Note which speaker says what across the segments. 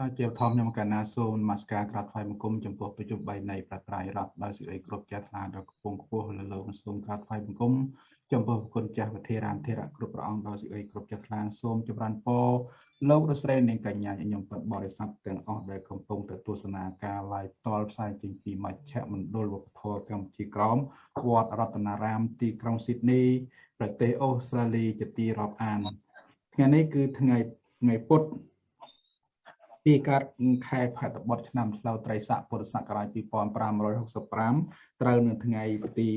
Speaker 1: បាទជាធម្មខ្ញុំកណាសូមនមស្ការក្រាបថ្វាយបង្គំចំពោះប្រជុំ3នៃប្រត្រៃរដ្ឋដោយសេចក្តីគ្រប់ចាស់ថ្លាដល់គង់ខ្ពស់លើលោកសូមក្រាបថ្វាយបង្គំចំពោះគុណចាស់វិធារានធិរៈគ្រប់ព្រះអង្គដោយសេចក្តីគ្រប់ចាស់ថ្លាសូមចម្រើនពរលោករស្រីនិងកញ្ញាខ្ញុំពិតបរិស័ទទាំងអស់ដែលកំពុងទៅទស្សនាការ live តលផ្សាយចេញពីមជ្ឈមណ្ឌលវប្បធម៌កម្ពុជាក្រមវត្តរតនារាមទីក្រុងស៊ីដនីប្រទេសអូស្ត្រាលីជាទីរាប់អានថ្ងៃនេះគឺថ្ងៃថ្ងៃពុធ ពីកើតខែផែតបុត្រឆ្នាំឆ្លូវត្រីស័កពុរសករាជ2565ត្រូវនៅថ្ងៃទី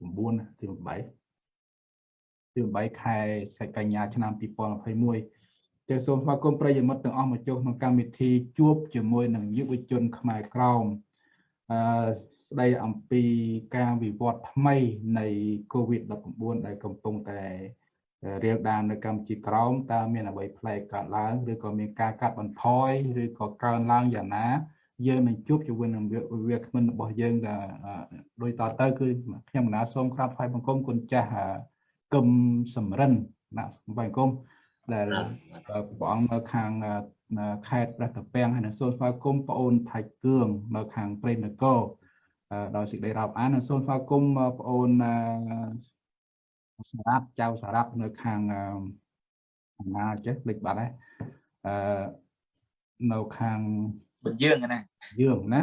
Speaker 1: 9ទី8ទី8ខែសីកញ្ញាឆ្នាំ2021ចូលសូមស្វាគមន៍ប្រិយមិត្តទាំងអស់មកចូលក្នុងកម្មវិធីជួបជាមួយនឹងយុវជនខ្មែរក្រមអឺស្ដីអំពីការវិវត្តថ្មីនៃ COVID-19 ដែលកំពុងតែ រៀលដាននៅកម្ពុជាក្រោមតើមានអ្វីប្លែកកើតឡើងឬក៏មានការកាត់បន្ថយឬក៏កើនឡើងយ៉ាងណាយើងនឹងជួបជាមួយនឹងវាគ្មិនរបស់យើងដែលដូចតទៅគឺខ្ញុំកណាសូមក្រាបថ្វាយបង្គំគុណចាស់កឹមសំរិនណាបង្គំដែលព្រះអង្គនៅខាងខេត្តព្រះតាពាំងហើយនឹងសូមស្វាគមន៍បងអូនថៃគឿងនៅខាងព្រៃនគរដោយសេចក្តីរាប់អានសូមស្វាគមន៍បងអូន សារ៉ាប់ចៅសារ៉ាប់នៅខាងអំណាចេះភ្លេចបាត់ហើយអឺនៅខាង
Speaker 2: បញ្យើងណា
Speaker 1: យើងណា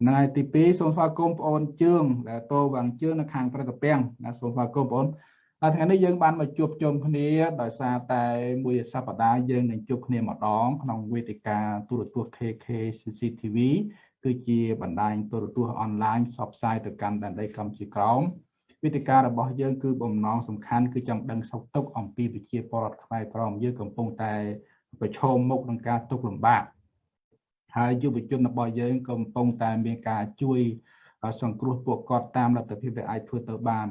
Speaker 1: ថ្ងៃទី2សូមស្វាគមន៍បងអូនជឿងដែលតោវាងជឿងនៅខាងប្រតិពាំងណាសូមស្វាគមន៍បងអូនហើយថ្ងៃនេះយើងបានមកជួបជុំគ្នាដោយសារតែមួយសប្តាហ៍យើងនឹងជួបគ្នាម្ដងក្នុងវេទិកាទូរទស្សន៍ KK CCTV គឺជាបណ្ដាញទូរទស្សន៍អនឡាញផ្សព្វផ្សាយទៅកាន់ដែនដីកម្ពុជាក្រោម វិធីការរបស់យើងគឺបំណងសំខាន់គឺចង់ដឹងសុខទុក្ខអំពីវិជាពលរដ្ឋខ្មែរក្រមយើងកំពុងតែប្រឈមមុខនឹងការទុក្ខលំបាកហើយយុវជនរបស់យើងកំពុងតែមានការជួយសង្គ្រោះពួកគាត់តាមលទ្ធភាពដែលអាចធ្វើទៅបាន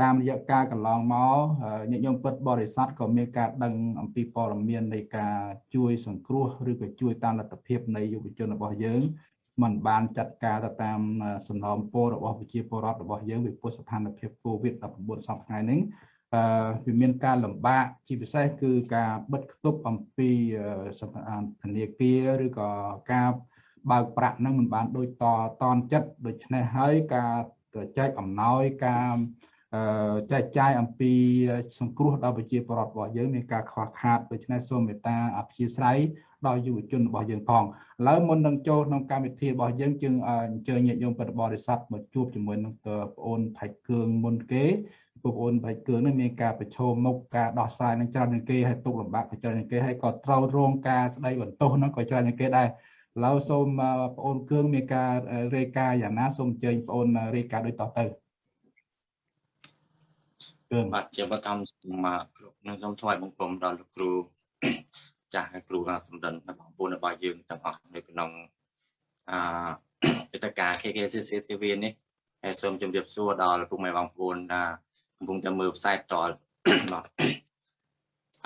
Speaker 1: តាមរយៈការកន្លងមកញាតិញោមពិតបរិស័ទក៏មានការដឹងអំពីព័ត៌មាននៃការជួយសង្គ្រោះឬក៏ជួយតាមលទ្ធភាពនៃយុវជនរបស់យើង มันបានចាត់ការទៅតាមសំណូមពររបស់ប្រជាពលរដ្ឋរបស់យើងពីព្រោះស្ថានភាព COVID-19 សប្តាហ៍ថ្ងៃនេះអឺវាមានការលំបាកជាពិសេសគឺការបិទគប់អំពីធនាគារឬក៏ការបើកប្រាក់ហ្នឹងមិនបានដូចតតនចិត្តដូច្នេះហើយការចែកអំណោយការចែកចាយអំពីសង្គ្រោះដល់ប្រជាពលរដ្ឋរបស់យើងមានការខ្វះខាតដូច្នេះសូមមេត្តាអព្យាស្រ័យ ដល់យុវជនរបស់យើងផងឥឡូវមុននឹងចូលក្នុងកម្មវិធីរបស់យើងជើងអញ្ជើញញាតិញោមពុទ្ធបរិស័ទមកជួបជាមួយនឹងបងអូនផៃគឿងមុនគេបងអូនផៃគឿងនេះមានការប្រឈមមុខការដោះស្រាយនឹងច្រើនជាងគេហើយទុកលំបាកក៏ច្រើនជាងគេហើយក៏ត្រូវរងការស្ដីបន្ទោសនោះក៏ច្រើនជាងគេដែរឥឡូវសូមបងអូនគឿងមានការរាយការណ៍យ៉ាងណាសូមអញ្ជើញបងអូនរាយការណ៍ដូចតទៅ
Speaker 2: គឿងបាទជាបឋមមកគ្រប់នឹងសូមថ្វាយបង្គំដល់លោកគ្រូ ចាស់គ្រូសម្ដិនបងប្អូនរបស់យើងទាំងអស់នៅក្នុងអាយុទ្ធការ KKCC TV នេះហើយសូមជម្រាបសួរដល់ពុកម៉ែបងប្អូនដែលកំពុងតែមើលផ្សាយតលបាទ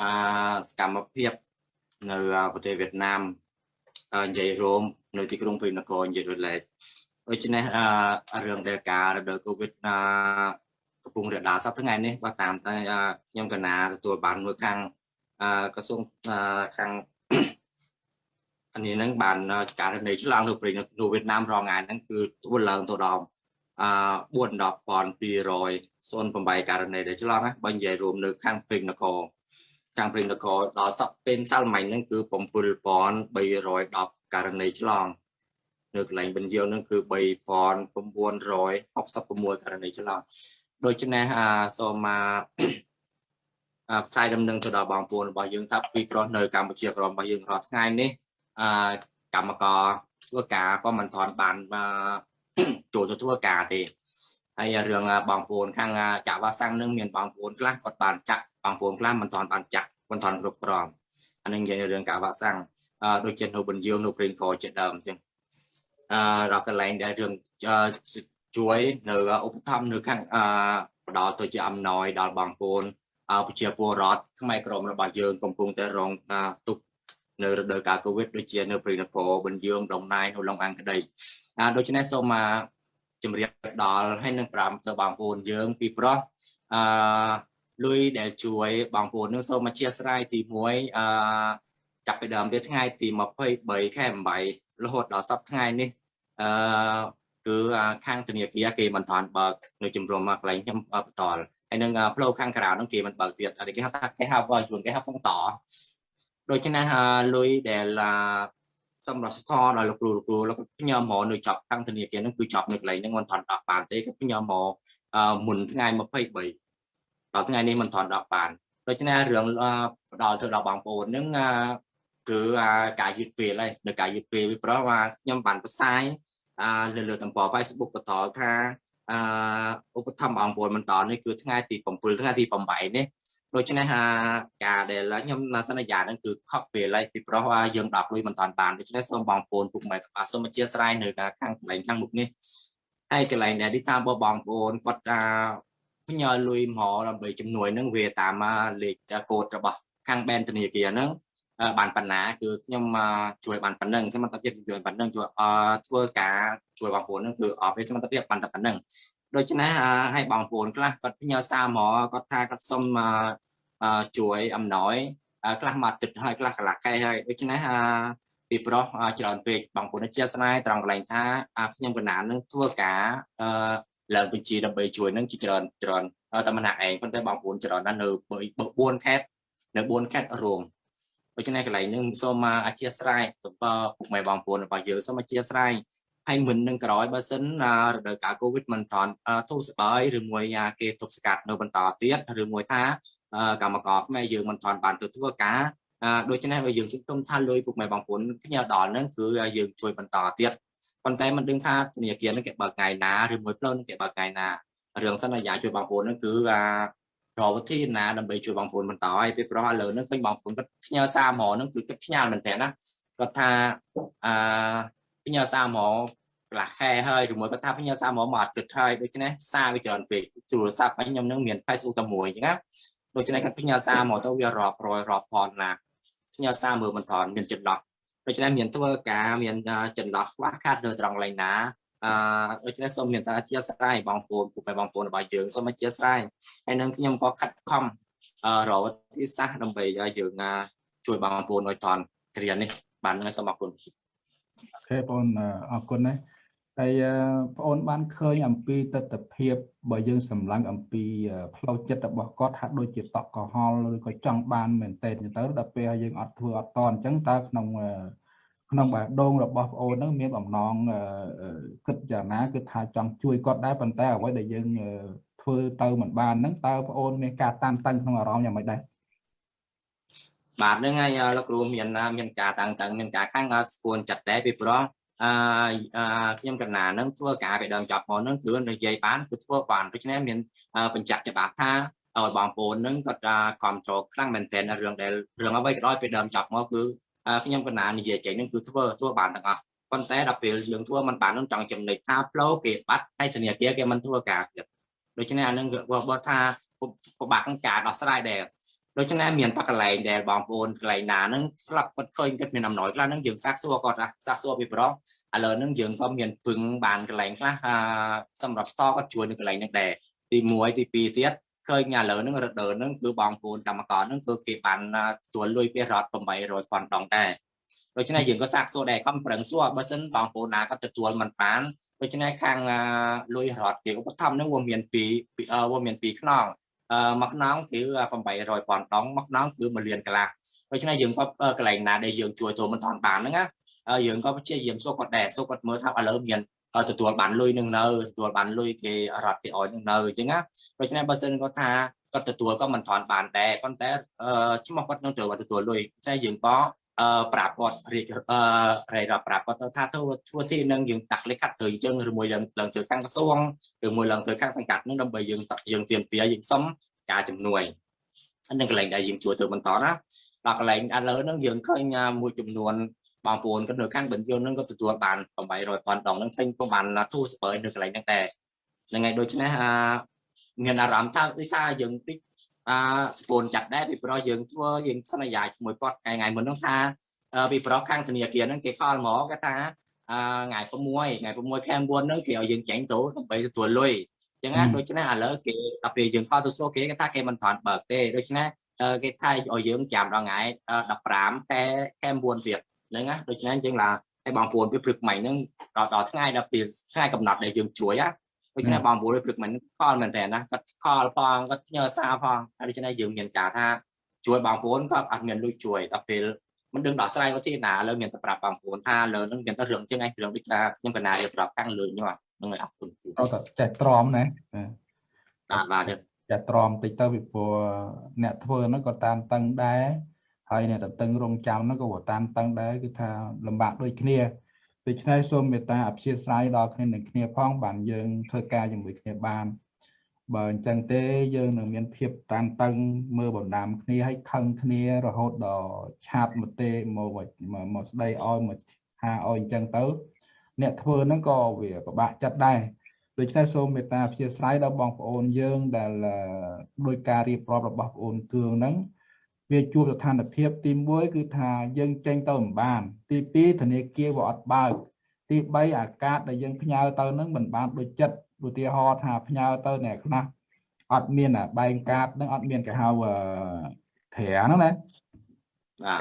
Speaker 2: អាសកម្មភាពនៅប្រទេសវៀតណាមនិយាយរួមនៅទីក្រុងព្រៃនគរនិយាយរលែកដូច្នេះរឿងដែលការរដូវកូវីដកំពុងរដាសប្តាហ៍ថ្ងៃនេះបើតាមតែខ្ញុំកណាទទួលបានមួយខាង ក្រសួងខាងអានេះហ្នឹងបានការនៃឆ្លងនៅប្រទេសនៅវៀតណាមរងថ្ងៃហ្នឹងគឺធ្វើឡើងទៅដល់អ41200 08ករណីដែលឆ្លងណាបើនិយាយរួមនៅខាងព្រេងនគរខាងព្រេងនគរដល់សប្ពេលសាល់ម៉ាញ់ហ្នឹងគឺ7310ករណីឆ្លងនៅកន្លែងបញ្យើងហ្នឹងគឺ3966ករណីឆ្លងដូច្នេះអាសូមមក ផ្សាយដំណឹងទៅដល់បងប្អូនរបស់យើងថាពីប្រុសនៅកម្ពុជាក្រមរបស់យើងរាល់ថ្ងៃនេះអឺកម្មករធ្វើការក៏មិនទាន់បានចូលទៅធ្វើការទេហើយរឿងបងប្អូនខាងចាក់វ៉ាសាំងនឹងមានបងប្អូនខ្លះគាត់បានចាក់បងប្អូនខ្លះមិនទាន់បានចាក់មិនទាន់គ្រប់គ្រាន់អានេះនិយាយរឿងកាវ៉ាសាំងអឺដូចជានៅបញ្យើងនៅព្រេងកជាដើមអញ្ចឹងអឺដល់កន្លែងដែលរឿងជួយនៅឧបត្ថម្ភនៅខាងអឺផ្ដល់ទៅជាអំណោយដល់បងប្អូន ប្រជាពលរដ្ឋខ្មែរក្រមរបស់យើងកំពុងតែរងការទុកនៅរដូវកាលកូវីដដូចជានៅព្រៃនគរបញ្យើងដំណៃនៅឡុងអង្គដីដូច្នេះសូមមកជំរាបដល់ហើយនឹង5ទៅបងប្អូនយើងពីប្រុសអឺលុយដែលជួយបងប្អូននឹងសូមអធិស្ឋានទី1អឺចាប់ពីដើមពីថ្ងៃទី23ខែ8រហូតដល់សប្តាហ៍ថ្ងៃនេះអឺគឺខាងធនាគារគេមិនតាន់បើកនៅជំរំមកកន្លែងខ្ញុំបន្ត ហើយនឹងផ្លូវខាងក្រៅហ្នឹងគេមិនបើកទៀតគេហៅថាគេហៅបើជួនគេហៅផងតដូច្នេះលុយដែលសម្រាប់ស្ថដល់លោកគ្រូលោកគ្រូលោកខ្ញុំមកនៅចប់ខាងធនាគារហ្នឹងគឺចប់នៅកន្លែងហ្នឹងមិនថន់ដល់បានទេគឺខ្ញុំមកមុនថ្ងៃ23ដល់ថ្ងៃនេះមិនថន់ដល់បានដូច្នេះរឿងផ្ដល់ទៅដល់បងប្អូនហ្នឹងគឺការយឺតពេលហើយនៅការយឺតពេលវាប្រហែលថាខ្ញុំបានផ្សាយលើលើទំព័រ Facebook បន្តថា អឺឧបត្ថម្ភបងប្អូនបន្តនេះគឺថ្ងៃទី7ថ្ងៃទី8នេះដូច្នេះហាការដែលខ្ញុំសន្យានឹងគឺខកពេលហើយពីព្រោះយើងដកលុយមិនតាន់បានដូច្នេះសូមបងប្អូនពុកម៉ែទាំងអស់សូមអធិស្ឋាននៅខាងកន្លែងខាងមុខនេះហើយកន្លែងដែលទីតាមបងប្អូនគាត់ថាផ្ញើលុយមកដើម្បីជំនួយនឹងវាតាមលេខកូដរបស់ខាងបែនធនាគារហ្នឹង បានបណ្ណាគឺខ្ញុំជួយបានប៉ុណ្ណឹងសមត្ថភាពជួយប៉ុណ្ណឹងជួយធ្វើការជួយបងប្អូនហ្នឹងគឺអត់មានសមត្ថភាពបានតែប៉ុណ្ណឹងដូច្នេះឲ្យបងប្អូនខ្លះគាត់ផ្ញើសារមកគាត់ថាគាត់សុំជួយអំណោយខ្លះមកទឹកហើយខ្លះកន្លះខែហើយដូច្នេះពីប្រុសច្រើនពេកបងប្អូនជាស្នាយត្រង់កន្លែងថាខ្ញុំកណាននឹងធ្វើការឡើងបញ្ជីដើម្បីជួយនឹងជាច្រើនច្រើនតែម្នាក់ឯងប៉ុន្តែបងប្អូនច្រើនណាស់នៅ4ខេត្តនៅ4ខេត្តរួម ដូច្នេះកន្លែងនេះសូមអធិស្ឋានទៅពុកម៉ែបងប្អូនរបស់យើងសូមអធិស្ឋានហើយមិននឹងក្រោយបើសិនរដូវកាលកូវីដមិនតាន់ធូរស្បើយឬមួយគេទប់ស្កាត់នៅបន្តទៀតឬមួយថាកម្មករខ្មែរយើងមិនតាន់បានទៅធ្វើការដូច្នេះបើយើងសង្ឃឹមថាលុយពុកម៉ែបងប្អូនផ្ញើដល់ហ្នឹងគឺយើងជួយបន្តទៀតប៉ុន្តែមិនដឹងថាធនាគារហ្នឹងគេបើកថ្ងៃណាឬមួយផ្លូវហ្នឹងគេបើកថ្ងៃណារឿងសន្យាជួយបងប្អូនហ្នឹងគឺ រកវិធីណាដើម្បីជួយបងប្អូនបន្តឲ្យពីព្រោះឥឡូវហ្នឹងឃើញបងប្អូនគាត់ផ្ញើសារមកហ្នឹងគឺគាត់ផ្ញើមែនតើណាគាត់ថាអឺផ្ញើសារមកកន្លះខែហើយឬមួយគាត់ថាផ្ញើសារមកមកអាទិត្យហើយដូច្នេះសារវាច្រើនពេកទូរស័ព្ទខ្ញុំនឹងមាន Facebook តែមួយអញ្ចឹងណាដូច្នេះគាត់ផ្ញើសារមកទៅវារាប់រយរាប់ផនណាផ្ញើសារមើលមិនថនមានចន្លោះដូច្នេះមានធ្វើការមានចន្លោះខ្វះខាតនៅត្រង់កន្លែងណា អឺដូច្នេះសូមមានតាអធិស្ឋានបងប្អូនពុកម៉ែបងប្អូនរបស់យើងសូមអធិស្ឋានហើយនឹងខ្ញុំក៏ខិតខំអឺរកវិធីសាស្ត្រដើម្បីឲ្យយើងជួយបងប្អូនឲ្យថនគ្រានេះបានហ្នឹងសូមអរគុណ
Speaker 1: អូខេបងអរគុណណាស់ហើយបងអូនបានឃើញអំពីទស្សនភាពបើយើងសម្លឹងអំពីផ្លូវចិត្តរបស់គាត់ហាក់ដូចជាតក់កុហលឬក៏ចង់បានមែនតើទៅដល់ពេលយើងអត់ធ្វើអត់តអញ្ចឹងតើក្នុង ក្នុងបេះដូងរបស់ប្អូនហ្នឹងមានបំណងគិតយ៉ាងណាគឺថាចង់ជួយគាត់ដែរប៉ុន្តែអ្វីដែលយើងធ្វើទៅមិនបានហ្នឹងតើប្អូនមានការតានតឹងក្នុងអារម្មណ៍យ៉ាងម៉េចដែរ
Speaker 2: បាទហ្នឹងហើយលោកគ្រូមានមានការតាំងតឹងមានការខាងស្ពួនចិត្តដែរពីព្រោះអឺខ្ញុំកណានឹងធ្វើការពីដើមចាប់មកនឹងគឺនិយាយបានគឺធ្វើបានដូច្នេះមានបញ្ជាក់ច្បាស់ថាឲ្យបងប្អូននឹងគាត់គ្រប់គ្រងខ្លាំងមែនទែនរឿងដែលរឿងអ្វីក៏ដោយពីដើមចាប់មកគឺ ខ្ញុំកណានិយាយចេញនឹងគឺធ្វើធ្វើបានទាំងអស់ប៉ុន្តែដល់ពេលយើងធ្វើมันបាននឹងចង់ចំណេញថាផ្លូវគេបាត់ហើយធនាគារគេមិនធ្វើការទៀតដូច្នេះអានឹងបើថាពិបាកក្នុងការដោះស្រាយដែរដូច្នេះមានបកកន្លែងដែលបងប្អូនកន្លែងណាហ្នឹងស្លាប់គាត់ឃើញគាត់មានអំណោយខ្លះហ្នឹងយើងសាកសួរគាត់សាកសួរពីប្រុសឥឡូវហ្នឹងយើងក៏មានពឹងបានកន្លែងខ្លះសម្រាប់ store គាត់ជួយនៅកន្លែងហ្នឹងដែរទី1ទី2ទៀត ឃើញឥឡូវហ្នឹងរដូវហ្នឹងគឺបងប្អូនកម្មករហ្នឹងគឺគេបានទទួលលុយពីរដ្ឋ800ពាន់ដងដែរដូច្នេះយើងក៏សាកសួរដែរខំប្រឹងសួរបើសិនបងប្អូនណាគាត់ទទួលមិនបានដូច្នេះខាងលុយរដ្ឋគេឧបត្ថម្ភហ្នឹងវាមានពីវាមានពីខ្នងអឺមួយខ្នងគឺ800ពាន់ដងមួយខ្នងគឺ1លានកន្លះដូច្នេះយើងក៏កន្លែងណាដែលយើងជួយចូលមិនតាន់បានហ្នឹងណាយើងក៏ព្យាយាមសួរគាត់ដែរសួរគាត់មើលថាឥឡូវមាន ទទួលបានលុយនឹងនៅទទួលបានលុយគេរត់គេអោយនឹងនៅអញ្ចឹងណាដូច្នេះបើសិនគាត់ថាគាត់ទទួលក៏មិនថនបានដែរប៉ុន្តែឈ្មោះគាត់នឹងត្រូវទទួលលុយតែយើងក៏អឺប្រាប់គាត់រៀបអឺរៃរាប់ប្រាប់គាត់ថាធ្វើធ្វើទីនឹងយើងតាក់លេខខាត់ទៅអញ្ចឹងឬមួយឡើងឡើងទៅខាងក្រសួងឬមួយឡើងទៅខាងសង្កាត់នឹងដើម្បីយើងយើងទៀមទាយើងសុំការជំនួយនឹងកន្លែងដែលយើងជួយទៅបន្តណាដល់កន្លែងឥឡូវហ្នឹងយើងឃើញមួយចំនួន បងប្អូនគាត់នៅខាងបញ្ជនហ្នឹងក៏ទទួលបាន800ប៉ុនដងហ្នឹងឃើញក៏បានទូស្បើនៅកន្លែងហ្នឹងដែរហ្នឹងហើយដូច្នេះអាមានអារម្មណ៍ថាដូចថាយើងតិចអឺស្ពូនចាត់ដែរពីព្រោះយើងធ្វើយើងសន្យាជាមួយគាត់ថ្ងៃថ្ងៃមុននោះថាពីព្រោះខាងធនាគារហ្នឹងគេខលមកគេថាអឺថ្ងៃ6ថ្ងៃ6ខែ9ហ្នឹងគេឲ្យយើងចាញ់ទៅដើម្បីទទួលលុយចឹងណាដូច្នេះឥឡូវគេដល់ពេលយើងខលទៅសួរគេគេថាគេមិនថន់បើកទេដូច្នេះអឺគេថាឲ្យយើងចាំដល់ថ្ងៃ15ខែខែ9ទៀត ហ្នឹងណាដូច្នេះអញ្ចឹងឡាឲ្យបងប្អូនពីព្រឹកមិញហ្នឹងដល់ដល់ថ្ងៃដល់ពេលថ្ងៃកំណត់ដែលយើងជួយណាដូច្នេះបងប្អូនពីព្រឹកមិញខលមែនតើណាគាត់ខលផងគាត់ផ្ញើសារផងហើយដូច្នេះយើងមានការថាជួយបងប្អូនគាត់អត់មានលុយជួយដល់ពេលមិនដឹងដោះស្រាយទៅទីណាលើមានតែប្រាប់បងប្អូនថាលើនឹងមានតែរឿងចឹងឯងរឿងដូចថាខ្ញុំកណារៀបរាប់ខាងលើខ្ញុំហ្នឹងឲ្យអរគុណគូ
Speaker 1: ត្រូវតែចេះទ្រាំណា
Speaker 2: បាទបាទ
Speaker 1: ចេះទ្រាំតិចទៅពីព្រោះអ្នកធ្វើហ្នឹងក៏តាមតឹងដែរ ហើយអ្នកតឹងរងចាំហ្នឹងក៏តាមតឹងដែរគឺថាលំបាកដូចគ្នាដូច្នេះសូមមេត្តាអព្យាស្រ័យដល់គ្នានឹងគ្នាផងបានយើងធ្វើការជាមួយគ្នាបានបើអញ្ចឹងទេយើងនឹងមានភាពតានតឹងមើលបណ្ដាំគ្នាឲ្យខឹងគ្នារហូតដល់ឆាតមកទេមកមកស្ដីឲ្យមកថាឲ្យអញ្ចឹងទៅ អ្នកធ្វើហ្នឹងក៏វាពិបាកចិត្តដែរដូច្នេះសូមមេត្តាអព្យាស្រ័យដល់បងប្អូនយើងដែលដោយការរៀបរាប់របស់បងប្អូនគឿងហ្នឹង វាជួបស្ថានភាពទី1គឺថាយើងចេញទៅមិនបាន ទី2ធនាគារវាអត់បើក ទី3អាកាសដែលយើងផ្ញើទៅហ្នឹងមិនបានដូចចិត្តឧទាហរណ៍ថាផ្ញើទៅអ្នកខ្លះអត់មានបែងកាតហ្នឹងអត់មានគេហៅត្រាហ្នឹងណា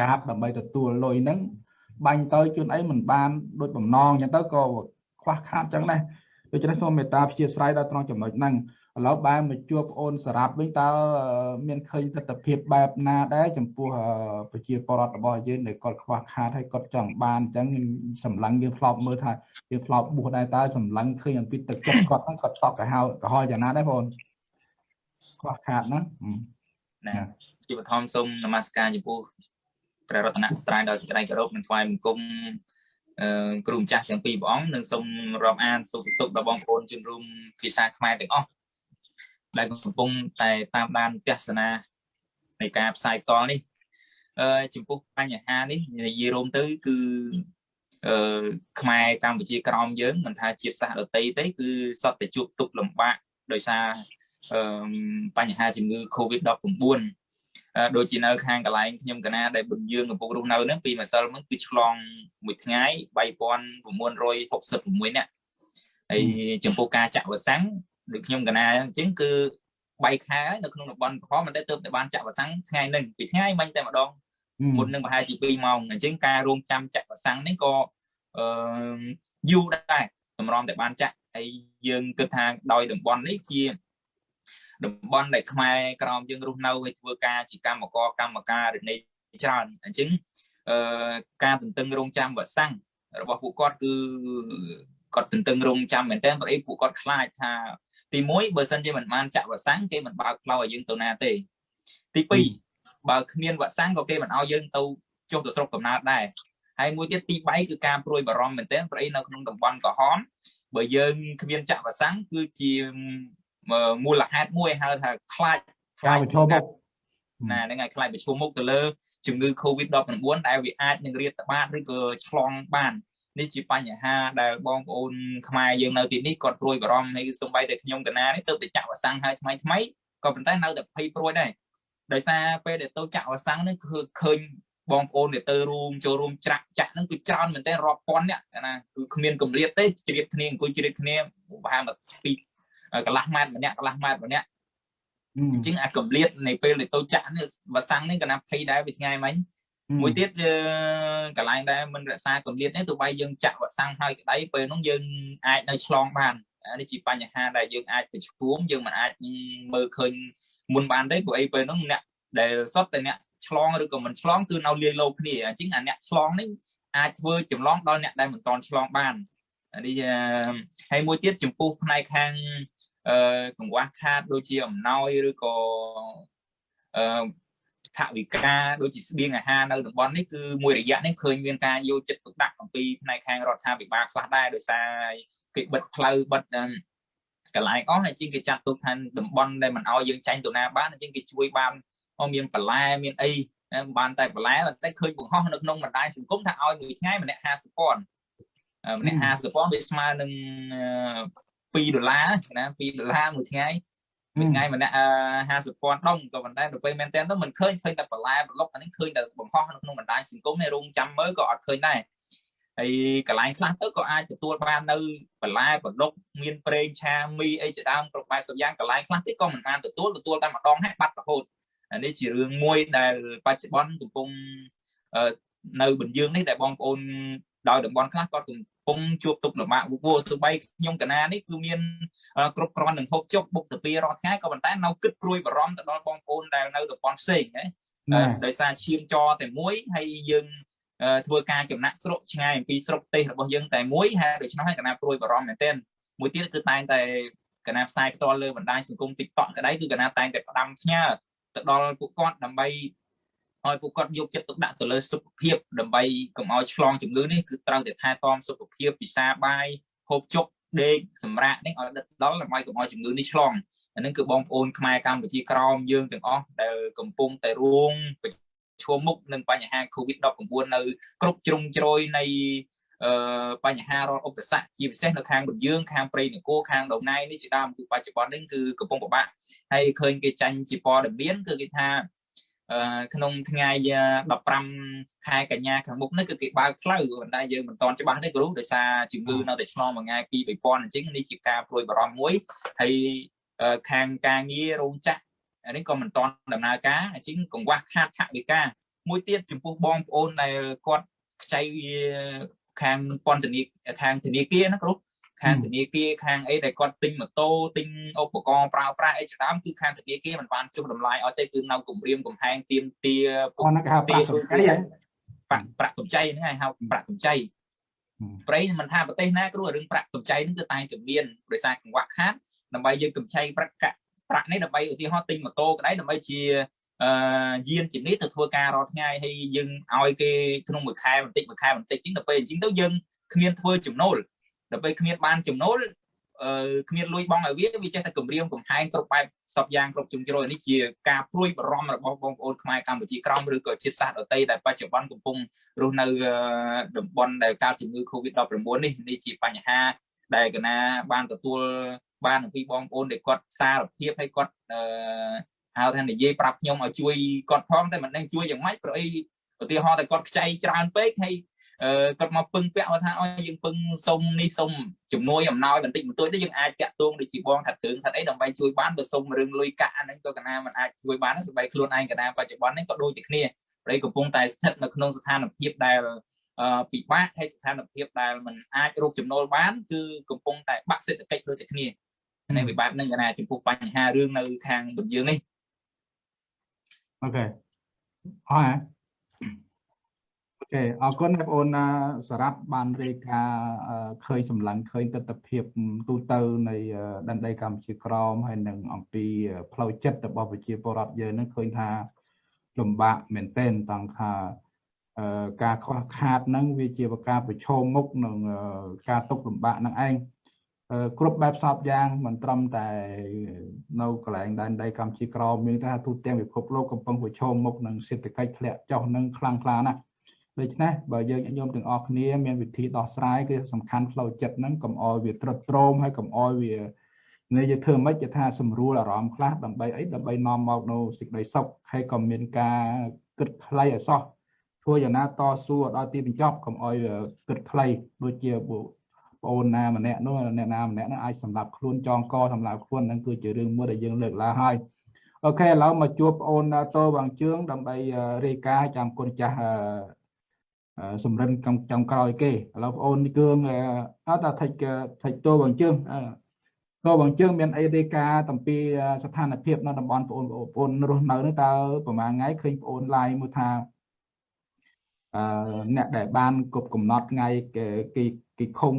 Speaker 1: កាតដើម្បីទទួលលុយហ្នឹងបាញ់ទៅជួនអីមិនបានដូចបំណងអញ្ចឹងទៅក៏ខ្វះខាតអញ្ចឹងដែរដូច្នេះសូមមេត្តាព្យាស្រ័យដល់ត្រង់ចំណុចហ្នឹង ឥឡូវបែរមកជួបប្អូនសារ៉ាប់វិញតើមានឃើញទស្សនវិជ្ជាបែបណាដែរចំពោះប្រជាពលរដ្ឋរបស់យើងដែលគាត់ខ្វះខាតហើយគាត់ចង់បានអញ្ចឹងសម្លឹងយើងធ្លាប់មើលថាយើងធ្លាប់បួសដែរតើសម្លឹងឃើញអំពីទឹកចិត្តគាត់ហ្នឹងគាត់តក់ទៅហៅកុហលយ៉ាងណាដែរបងខ្វះខាតណា
Speaker 3: ណាជាបឋមសូមនមស្ការចំពោះព្រះរតនត្រ័យដល់សេចក្តីគោរពនិងថ្វាយបង្គំអឺគ្រូម្ចាស់ទាំងពីរព្រះអង្គនិងសូមរាប់អានសុខសុខដល់បងប្អូនជនរួមភាសាខ្មែរទាំងអស់ ដែលកំពុងតែតាមដានទស្សនានៃការផ្សាយផ្ទាល់នេះអឺចំពោះបញ្ហានេះនិយាយរួមទៅគឺអឺខ្មែរកម្ពុជាក្រមយើងមិនថាជាតិសាសន៍ដតីទេគឺសតតែជួបទុកលំបាកដោយសារអឺបញ្ហាជំងឺ Covid-19 ដូចជានៅខាងកន្លែងខ្ញុំកណាដែលបុញយើងកំពុងរស់នៅហ្នឹងពីម្សិលមិញគឺឆ្លងមួយថ្ងៃ3966នាក់ហើយចំពោះការចាក់វ៉ាក់សាំង ដូចខ្ញុំកណាអញ្ចឹងគឺ3ខែនៅក្នុងតំបន់ក្រហមមិនតែទើបតែបានចាក់វ៉ាក់សាំងថ្ងៃហ្នឹងពីថ្ងៃមិញតែម្ដងមុននឹងប្រហែលជា2ម៉ោងអញ្ចឹងការរងចាំចាក់វ៉ាក់សាំងនេះក៏អឺយូរដែរតម្រាំតែបានចាក់ហើយយើងគិតថាដោយតំបន់នេះជាតំបន់ដែលខ្មែរក្រមយើងរស់នៅហើយធ្វើការជាកម្មករកម្មការរនីច្រើនអញ្ចឹងអឺការទន្ទឹងរង់ចាំវ៉ាក់សាំងរបស់ពួកគាត់គឺគាត់ទន្ទឹងរង់ចាំមែនតើព្រោះអីពួកគាត់ខ្លាចថា ទី1បើសិនជាមិនបានចាក់វ៉ាក់សាំងគេមិនបើកផ្លូវឲ្យយើងទៅណាទេទី2បើគ្មានវ៉ាក់សាំងក៏គេមិនឲ្យយើងទៅចុះទៅស្រុកកំណើតដែរហើយមួយទៀតទី3គឺការព្រួយបារម្ភមែនទែនព្រោះអីនៅក្នុងតំបន់ក្រហមបើយើងគ្មានចាក់វ៉ាក់សាំងគឺជាមូលហេតុមួយហៅថាខ្លាច
Speaker 1: ខ្លាចប្រឈមមុខ
Speaker 3: ណាហ្នឹងហើយខ្លាចប្រឈមមុខទៅលើជំងឺ Covid-19 ដែលវាអាចនឹងរាតត្បាតឬក៏ឆ្លងបាន នេះជាបញ្ហាដែលបងប្អូនខ្មែរយើងនៅទីនេះគាត់ព្រួយបារម្ភហើយសំបីតែខ្ញុំកណានេះទៅតែចាក់វ៉ាក់សាំងហើយថ្មីថ្មីក៏ប៉ុន្តែនៅតែភ័យព្រួយដែរដោយសារពេលដែលទៅចាក់វ៉ាក់សាំងនេះគឺឃើញបងប្អូនដែលទៅរួមចូលរួមច្រាក់ចាក់ហ្នឹងគឺច្រើនមែនទែនរាប់ពាន់អ្នកណាគឺគ្មានកម្រិតទេជ្រាបគ្នាអង្គុយជ្រាបគ្នាប្រហែលមកពីកន្លះម៉ែត្រម្នាក់កន្លះម៉ែត្រម្នាក់អញ្ចឹងអាកម្រិតនៃពេលដែលទៅចាក់នេះវ៉ាក់សាំងនេះក៏ណាភ័យដែរពីថ្ងៃមិញ មួយទៀតកន្លែងដែលមិនរក្សាកម្រិតនេះទោះបីយើងចាក់វ៉ាក់សាំងហើយក្តីពេលនោះយើងអាចនៅឆ្លងបាននេះជាបញ្ហាដែលយើងអាចប្រឈមយើងមិនអាចមើលឃើញមុនបានទេព្រោះអីពេលនោះអ្នកដែលសុទ្ធតែអ្នកឆ្លងឬក៏មិនឆ្លងគឺនៅលាយលោគ្នាអញ្ចឹងអាអ្នកឆ្លងនេះអាចធ្វើចម្លងដល់អ្នកដែលមិនតន់ឆ្លងបាននេះហើយមួយទៀតចំពោះផ្នែកខាងអឺកង្វះខាតដូចជាអំណោយឬក៏អឺ ថវិកាដូចជាស្បៀងអាហារនៅតំបន់នេះគឺមួយរយៈនេះឃើញមានការយកចិត្តទុកដាក់អំពីផ្នែកខាងរដ្ឋាភិបាលខ្លះដែរដោយសារគេបិទផ្លូវបិទកន្លែងអស់ហើយជាងគេចាត់ទុកថាតំបន់ដែលមិនអោយយើងចាញ់ទៅណាបានជាងគេជួយបានមានបន្លែមានអីបានតែបន្លែតែឃើញបង្ហោះនៅក្នុងបណ្ដាញសង្គមថាឲ្យមួយថ្ងៃម្នាក់50ពាន់ម្នាក់50ពាន់វាស្មើនឹង2ដុល្លារណា2ដុល្លារមួយថ្ងៃ មួយថ្ងៃម្នាក់50ពាន់ដុំក៏ប៉ុន្តែទៅពេលមែនតើទៅមិនឃើញឃើញតែបន្លែប្លុកអានេះឃើញតែបង្ហោះនៅក្នុងបណ្ដាញសង្គមនេះរងចាំមើលក៏អត់ឃើញដែរហើយកន្លែងខ្លះទៅក៏អាចទទួលបាននៅបន្លែប្លុកមានប្រេងឆាមីអីជាដើមគ្រប់បែបសពយ៉ាងកន្លែងខ្លះទៀតក៏មិនបានទទួលទទួលតែម្ដងហើយបាត់រហូតអានេះជារឿងមួយដែលបច្ចុប្បន្នកំពុងនៅបញ្យើងនេះដែលបងប្អូនដោយតំបន់ខ្លះគាត់កំ ពុងជួបទុកលំបាកវល់ទោះបីខ្ញុំកណានេះគឺមានគ្រប់គ្រាន់នឹងហូបចុកបុកទៅពីរាល់ថ្ងៃក៏ប៉ុន្តែនៅគិតព្រួយបារម្ភទៅដល់បងប្អូនដែលនៅតំបន់ផ្សេងណាដោយសារឈាមចរតែមួយហើយយើងធ្វើការចំណាក់ស្រុកឆ្ងាយអំពីស្រុកទេសរបស់យើងតែមួយហើយដូច្នោះហើយកណាព្រួយបារម្ភមែនទែនមួយទៀតគឺតែងតែកណាផ្សាយផ្ទាល់លើបណ្ដាញសង្គម TikTok ក្តីគឺកណាតែងតែផ្ដាំផ្ញើទៅដល់ពួកគាត់ដើម្បី ឲ្យពួកគាត់យកចិត្តទុកដាក់ទៅលើសុខភាពដើម្បីកុំឲ្យឆ្លងជំងឺនេះគឺត្រូវតែថែទាំសុខភាពពិសាបាយហូបចុកដេកសម្រាកនេះឲ្យដិតដល់ដើម្បីកុំឲ្យជំងឺនេះឆ្លងអានឹងគឺបងប្អូនខ្មែរកម្ពុជាក្រមយើងទាំងអស់ដែលកំពុងតែរួងប្រឈមមុខនឹងបញ្ហា COVID-19 នៅគ្រប់ជ្រុងជ្រោយនៃអឺបញ្ហារាល់ឧបសគ្គជាពិសេសនៅខាងបន្យើងខាងព្រៃនគរខាងដងណៃនេះជាដើមគឺបច្ចុប្បន្ននេះគឺកំពុងពិបាកហើយឃើញគេចាញ់ជាព័ត៌មានគឺគេថា ក្នុងថ្ងៃ15ខែកញ្ញាខាងមុខនេះគឺគេបើកផ្លូវប៉ុន្តែយើងមិនទាន់ច្បាស់ទេគ្រូដោយសារជំងឺនៅតែឆ្លងមួយថ្ងៃពី2000អញ្ចឹងនេះជាការព្រួយបារម្ភមួយហើយខាងការងាររោងចក្រនេះក៏មិនទាន់ដំណើរការអញ្ចឹងកង្វះខាតថវិកាមួយទៀតចំពោះបងប្អូនដែលគាត់ខ្ចីខាងពន្ធនាខាងធនាគារណាគ្រូ ខាងធនាគារខាងអីដែលគាត់ទិញម៉ូតូទិញឧបករណ៍ប្រើប្រាស់អីជាដើមគឺខាងធនាគារមិនបានចុះតម្លៃឲ្យទេគឺនៅគម្រាមកំហែងទៀមទា
Speaker 1: ពួកគេហៅប្រាក់កម្ចី
Speaker 3: ប្រាក់ប្រាក់កម្ចីហ្នឹងហើយហៅប្រាក់កម្ចីប្រៃមិនថាប្រទេសណាគ្រូរឿងប្រាក់កម្ចីហ្នឹងគឺតែជំនាញដោយសារកង្វះខាតដើម្បីយើងកម្ចីប្រាក់ប្រាក់នេះដើម្បីឧទាហរណ៍ទិញម៉ូតូក្តីដើម្បីជាអឺយានជំនិះទៅធ្វើការរាល់ថ្ងៃហើយយើងឲ្យគេក្នុងមួយខែបន្តិចមួយខែបន្តិចជាងទៅពេលអញ្ចឹងទៅយើងគ្មានធ្វើចំណូល ដើម្បីគ្មានបានចំណូលអឺគ្មានលុយបងឲ្យវាវាចេះតែគម្រាមកំហែងគ្រប់បែបសពយ៉ាងគ្រប់ជំជ្រោយនេះជាការព្រួយបារម្ភរបស់បងប្អូនខ្មែរកម្ពុជាក្រោមឬក៏ជាតិសាសន៍ដទៃដែលបច្ចុប្បន្នកំពុងរស់នៅតំបន់ដែលកើតជំងឺ Covid-19 នេះនេះជាបញ្ហាដែលកណាបានទទួលបានអំពីបងប្អូនដែលគាត់សារភាពឲ្យគាត់អឺហៅថានិយាយប្រាប់ខ្ញុំឲ្យជួយគាត់ផងតែមិនដឹងជួយយ៉ាងម៉េចព្រោះអីឧទាហរណ៍តែគាត់ខ្ចីច្រើនពេកហើយ គាត់មកពឹងពាក់មកថាអើយើងពឹងសុំនេះសុំជំនួយអំណោយបន្តិចបន្តួចនេះយើងអាចតាក់ទងដូចជាបងថាគ្រឿងថាអីដើម្បីជួយបានបើសុំរឿងលុយកាក់អាហ្នឹងក៏កណាមិនអាចជួយបានសម្បីខ្លួនឯងកណាបច្ចុប្បន្ននេះក៏ដូចតែគ្នាព្រៃកំពុងតែស្ថិតនៅក្នុងស្ថានភាពដែលពិបាកហើយស្ថានភាពដែលมันអាចរកចំណូលបានគឺកំពុងតែបាក់សេដ្ឋកិច្ចដូចតែគ្នានៅវិបែបហ្នឹងកណាចំពោះបញ្ហារឿងនៅខាងបញ្យើងនេះ
Speaker 1: អូខេអរ អូខេអរគុណបងប្អូនសារ៉ាត់បានរាយការណ៍ឃើញសម្លឹងឃើញទស្សនវិជ្ជាទូទៅនៃដែនដីកម្ពុជាក្រមហើយនឹងអំពីផ្លូវចិត្តរបស់ប្រជាពលរដ្ឋយើងនឹងឃើញថាលំបាកមែនទែនតង់ថាការខ្វះខាតហ្នឹងវាជាការប្រឈមមុខនឹងការទុកលំបាកនឹងឯងគ្រប់បែបសពយ៉ាងមិនត្រឹមតែនៅកន្លែងដែនដីកម្ពុជាក្រមមានថាទូទាំងពិភពលោកកំពុងប្រឈមមុខនឹងសេដ្ឋកិច្ចធ្លាក់ចុះនឹងខ្លាំងក្លាណាស់ ដូច្នេះបើយើងញោមទាំងអស់គ្នាមានវិធីដោះស្រាយគឺសំខាន់ផ្លូវចិត្តហ្នឹងកុំអោយវាត្រុតត្រោមហើយកុំអោយវានេះយើងធ្វើមិនគេថាសម្រួលអារម្មណ៍ខ្លះដើម្បីអីដើម្បីនាំមកនៅសេចក្តីសុខហើយក៏មានការគិតខ្លីឲ្យសោះធ្វើយ៉ាងណាតស៊ូដល់ទីបញ្ចប់កុំអោយគិតខ្លីដូចជាបងអូនណាម្នាក់នោះអ្នកណាម្នាក់នោះអាចសម្រាប់ខ្លួនចងកសម្រាប់ខ្លួនហ្នឹងគឺជារឿងមួយដែលយើងលើកឡើងហើយអូខេឥឡូវមកជួបបងអូនតោវាងជឿងដើម្បីរាយការណ៍ចាំគុណចាស់ សម្រិនចុងក្រោយគេឥឡូវបងអូននេះគឺអត់ថាថិចថិចតោវាងជឿងតោវាងជឿងមានអីរាយការណ៍អំពីស្ថានភាពនៅតំបន់បងអូនបងអូនរស់នៅនោះតើប្រហែលថ្ងៃឃើញបងអូនឡាយមួយថាអឺអ្នកដែលបានគប់កំណត់ថ្ងៃគេគេឃុំ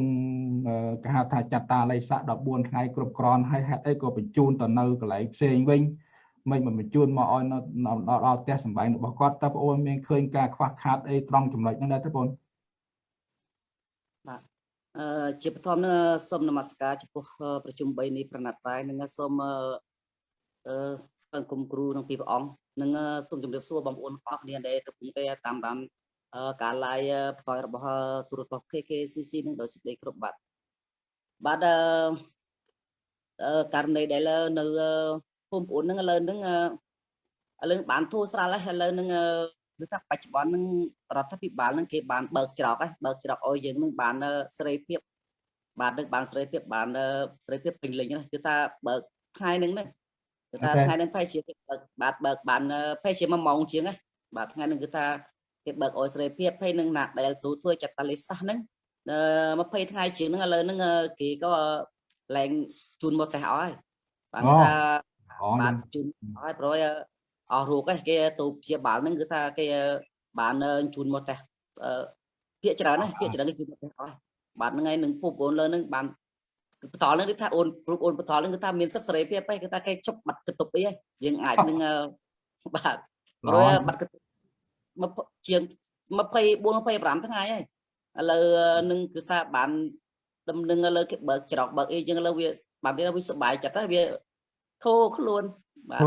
Speaker 1: គេហៅថាចតាល័យស័ក14ថ្ងៃគ្រប់គ្រាន់ហើយហេតុអីក៏បញ្ជូនទៅនៅកន្លែងផ្សេងវិញ មិនមិនបញ្ជូនមកឲ្យដល់ផ្ទះសម្បែងរបស់គាត់តើបងអូនមានឃើញការខ្វះខាតអីត្រង់ចំណុចហ្នឹងដែរទេបង
Speaker 4: បាទអឺជាបឋមនឹងសូមនមស្ការចំពោះប្រជុំ3នេះប្រណិតតែនឹងសូមអឺស្វែងគុំគ្រូនឹងពីព្រះអង្គនឹងសូមជម្រាបសួរបងប្អូនអស់គ្នាដែលកំពុងតែតាមដានការ live ផ្សាយរបស់ទូរទស្សន៍ KKCC នឹងដោយសេចក្តីគ្រប់បាទបាទអឺករណីដែលនៅ បងប្អូននឹងឥឡូវហ្នឹងឥឡូវបានធូរស្រាលហើយឥឡូវហ្នឹងគឺថាបច្ចុប្បន្នហ្នឹងរដ្ឋាភិបាលហ្នឹងគេបានបើកច្រកហើយបើកច្រកឲ្យយើងហ្នឹងបានសេរីភាពបាននឹងបានសេរីភាពបានសេរីភាពពេញលេញគឺថាបើកថ្ងៃហ្នឹងហ្នឹងគឺថាថ្ងៃហ្នឹងប្រហែលជាគេបើកបាទបើកបានប្រហែលជាមួយម៉ោងជាងហ្នឹងបាទថ្ងៃហ្នឹងគឺថាគេបើកអយសេរីភាពហើយនឹងណាដែលទូធ្វើចាត់តាលិសាសហ្នឹង20ថ្ងៃជាងហ្នឹងឥឡូវហ្នឹងគេក៏ឡើងជូនមកតេះអស់ហើយបាទថា
Speaker 1: អូ
Speaker 4: បាទជូនឲ្យប្រយអស់រូបហ្នឹងគេទូព្យាបាលហ្នឹងគឺថាគេបានជូនមកតេះភាកច្រើនណាភាកច្រើនគេជូនមកតេះអស់បាទហ្នឹងហើយនឹងពុកបងលើហ្នឹងបានបន្តហ្នឹងគឺថាអូនគ្រប់អូនបន្តហ្នឹងគឺថាមានសិទ្ធិសេរីភាពហ្នឹងគឺថាគេជប់បាត់កតុបអីហើយយើងអាចនឹងបាទប្រយបាត់កតុបមកជាង24 25ថ្ងៃហើយឥឡូវនឹងគឺថាបានដំណឹងឥឡូវគេបើកច្រកបើកអីចឹងឥឡូវវាបានវាសុបាយចិត្តហើយវា ធូរខ្លួនបាទ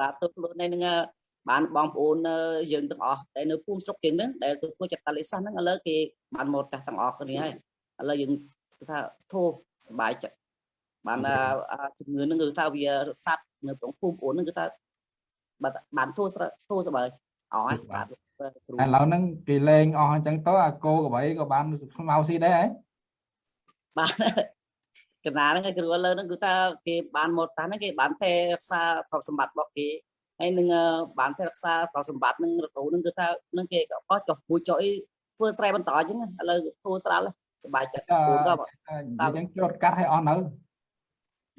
Speaker 4: បាទធូរខ្លួនហ្នឹងបានបងប្អូនយើងទាំងអស់ដែលនៅភូមិស្រុកជាងហ្នឹងដែលទៅធ្វើចតាលិសាសហ្នឹងឥឡូវគេបានមកតាស់ទាំងអស់គ្នាហើយឥឡូវយើងថាធូរសុបាយចិត្តបានជំងឺហ្នឹងគឺថាវាសัตว์នៅក្នុងភូមិប្អូនហ្នឹងគឺថាបាទបានធូរធូរសុបាយអស់ហើយបាទ
Speaker 1: ឥឡូវហ្នឹងគេលេងអស់អញ្ចឹងទៅអាគោក្របីក៏បានស្មៅស៊ីដែរហ៎
Speaker 4: បាទ កណាហ្នឹងគ្រូឥឡូវហ្នឹងគឺថាគេបានមកតាហ្នឹងគេបានតែរក្សាទ្រព្យសម្បត្តិរបស់គេហើយនឹងបានតែរក្សាទ្រព្យសម្បត្តិហ្នឹងរដូវហ្នឹងគឺថានឹងគេក៏ចុះពូជចុះអីធ្វើស្រែបន្តអញ្ចឹងឥឡូវធ្វើស្រាល់សบายចិត្តពូក៏
Speaker 1: អញ្ចឹងជ្រត់កាត់ឲ្យអស់នៅ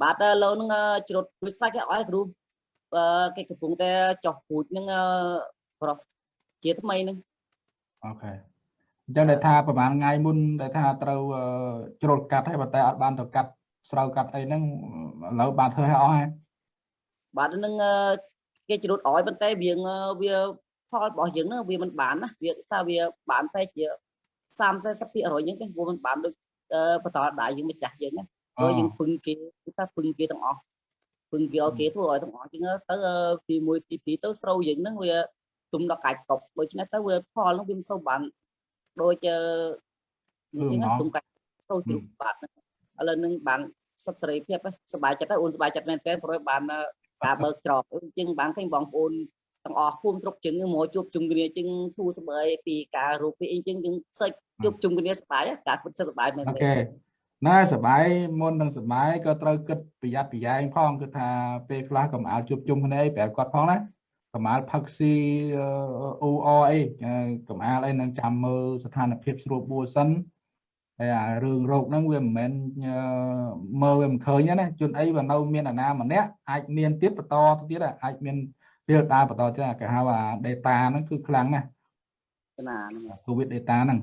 Speaker 4: បាទឥឡូវហ្នឹងជ្រត់មិនស្ដាច់គេឲ្យគ្រូគេកំពុងតែចុះពូជហ្នឹងប្រុសជាថ្មីហ្នឹង
Speaker 1: អូខេអញ្ចឹងដែលថាប្រហែលថ្ងៃមុនដែលថាត្រូវជ្រុលកាត់ហើយប៉ុន្តែអត់បានទៅកាត់ ស្រូវកាត់អីហ្នឹងឥឡូវបានធ្វើឲ្យអស់ហើយ
Speaker 4: បាទនឹងគេជ្រុតអោយប៉ុន្តែវាវាផលរបស់យើងហ្នឹងវាមិនបានណាវាថាវាបានតែជា30 40%អញ្ចឹងទេព្រោះมันបានដូចបន្តដៃយើងម្ចាស់យើងណាព្រោះយើងពឹងគេគឺថាពឹងគេទាំងអស់ពឹងគេឲ្យគេធ្វើឲ្យទាំងអស់អញ្ចឹងទៅទី1ទី2ទៅស្រូវយើងហ្នឹងវាទុំដល់កាច់កប់ដូច្នេះទៅវាផលហ្នឹងវាមិនសូវបានដូចអញ្ចឹងទុំកាច់ស្រូវជ្រុះបាទឥឡូវនឹងបាន សិទ្ធិសេរីភាពសบายចិត្តហើយអូនសบายចិត្តមែនទែនព្រោះបានការបើកច្រកអញ្ចឹងបានឃើញបងប្អូនទាំងអស់ភូមិស្រុកជឹងមកជួបជុំគ្នាជឹងធូរស្បើយពីការរូបពីអីចឹងយើងសិចជួបជុំគ្នាសบายការពិតសบายមែន
Speaker 1: អូខេណែសបាយមុននឹងសបាយក៏ត្រូវគិតប្រយ័ត្នប្រយែងផងគឺថាពេលខ្លះក៏មកជួបជុំគ្នាប្រាប់គាត់ផងណាកម្អាលផឹកស៊ីអ៊ូអអីកម្អាលអីនឹងចាំមើលស្ថានភាពស្រួលបួលសិន ហើយអារឿងរោគហ្នឹងវាមិនមែនមើលវាមិនឃើញទេណាជនអីបើនៅមានអាណាម្នាក់អាចមានទៀតបន្តទៅទៀតអាចមានពីដើរបន្តទៀតគេហៅថា data ហ្នឹងគឺខ្លាំងណាស់
Speaker 4: ណា
Speaker 1: COVID data ហ្នឹង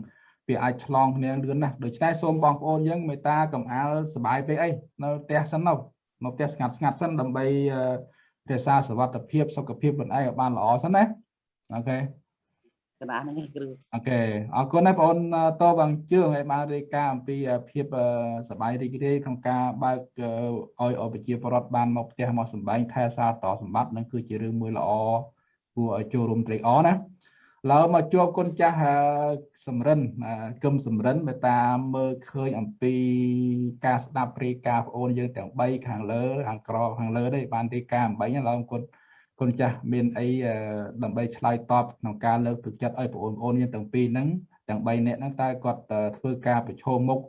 Speaker 1: វាអាចឆ្លងគ្នាលឿនណាស់ដូច្នេះសូមបងប្អូនយើងមេត្តាកំអាលសបាយពេកអីនៅផ្ទះសិននោះមកផ្ទះស្ងាត់ស្ងាត់សិនដើម្បីរក្សាសុខភាពសុខភាពខ្លួនឯងឲ្យបានល្អសិនណាអូខេ
Speaker 4: កណាហ្នឹងឯងគ្រូ
Speaker 1: អូខេអរគុណណាស់បងអូនតបងជឿងឲ្យបានរាយការណ៍អំពីភាពសบายរីករាយក្នុងការបើកឲ្យអប្រជាពលរដ្ឋបានមកផ្ទះមកសម្បែងថែសារតសម្បត្តិនឹងគឺជារឿងមួយល្អគួរឲ្យចូលរួមត្រេកអរណាឡើយមកជួបគុណចាស់សំរិនគឹមសំរិនមេតាមើលឃើញអំពីការស្ដាប់រាយការណ៍បងអូនយើងទាំង3ខាងលើខាងក្រខាងលើនេះបានរាយការណ៍អំបីឡើយគុណ គុណចាស់មានអីដើម្បីឆ្លើយតបក្នុងការលើកទឹកចិត្តឲ្យបងប្អូនយើងទាំងពីរហ្នឹងទាំង3នាក់ហ្នឹងតើគាត់ធ្វើការប្រឈមមុខ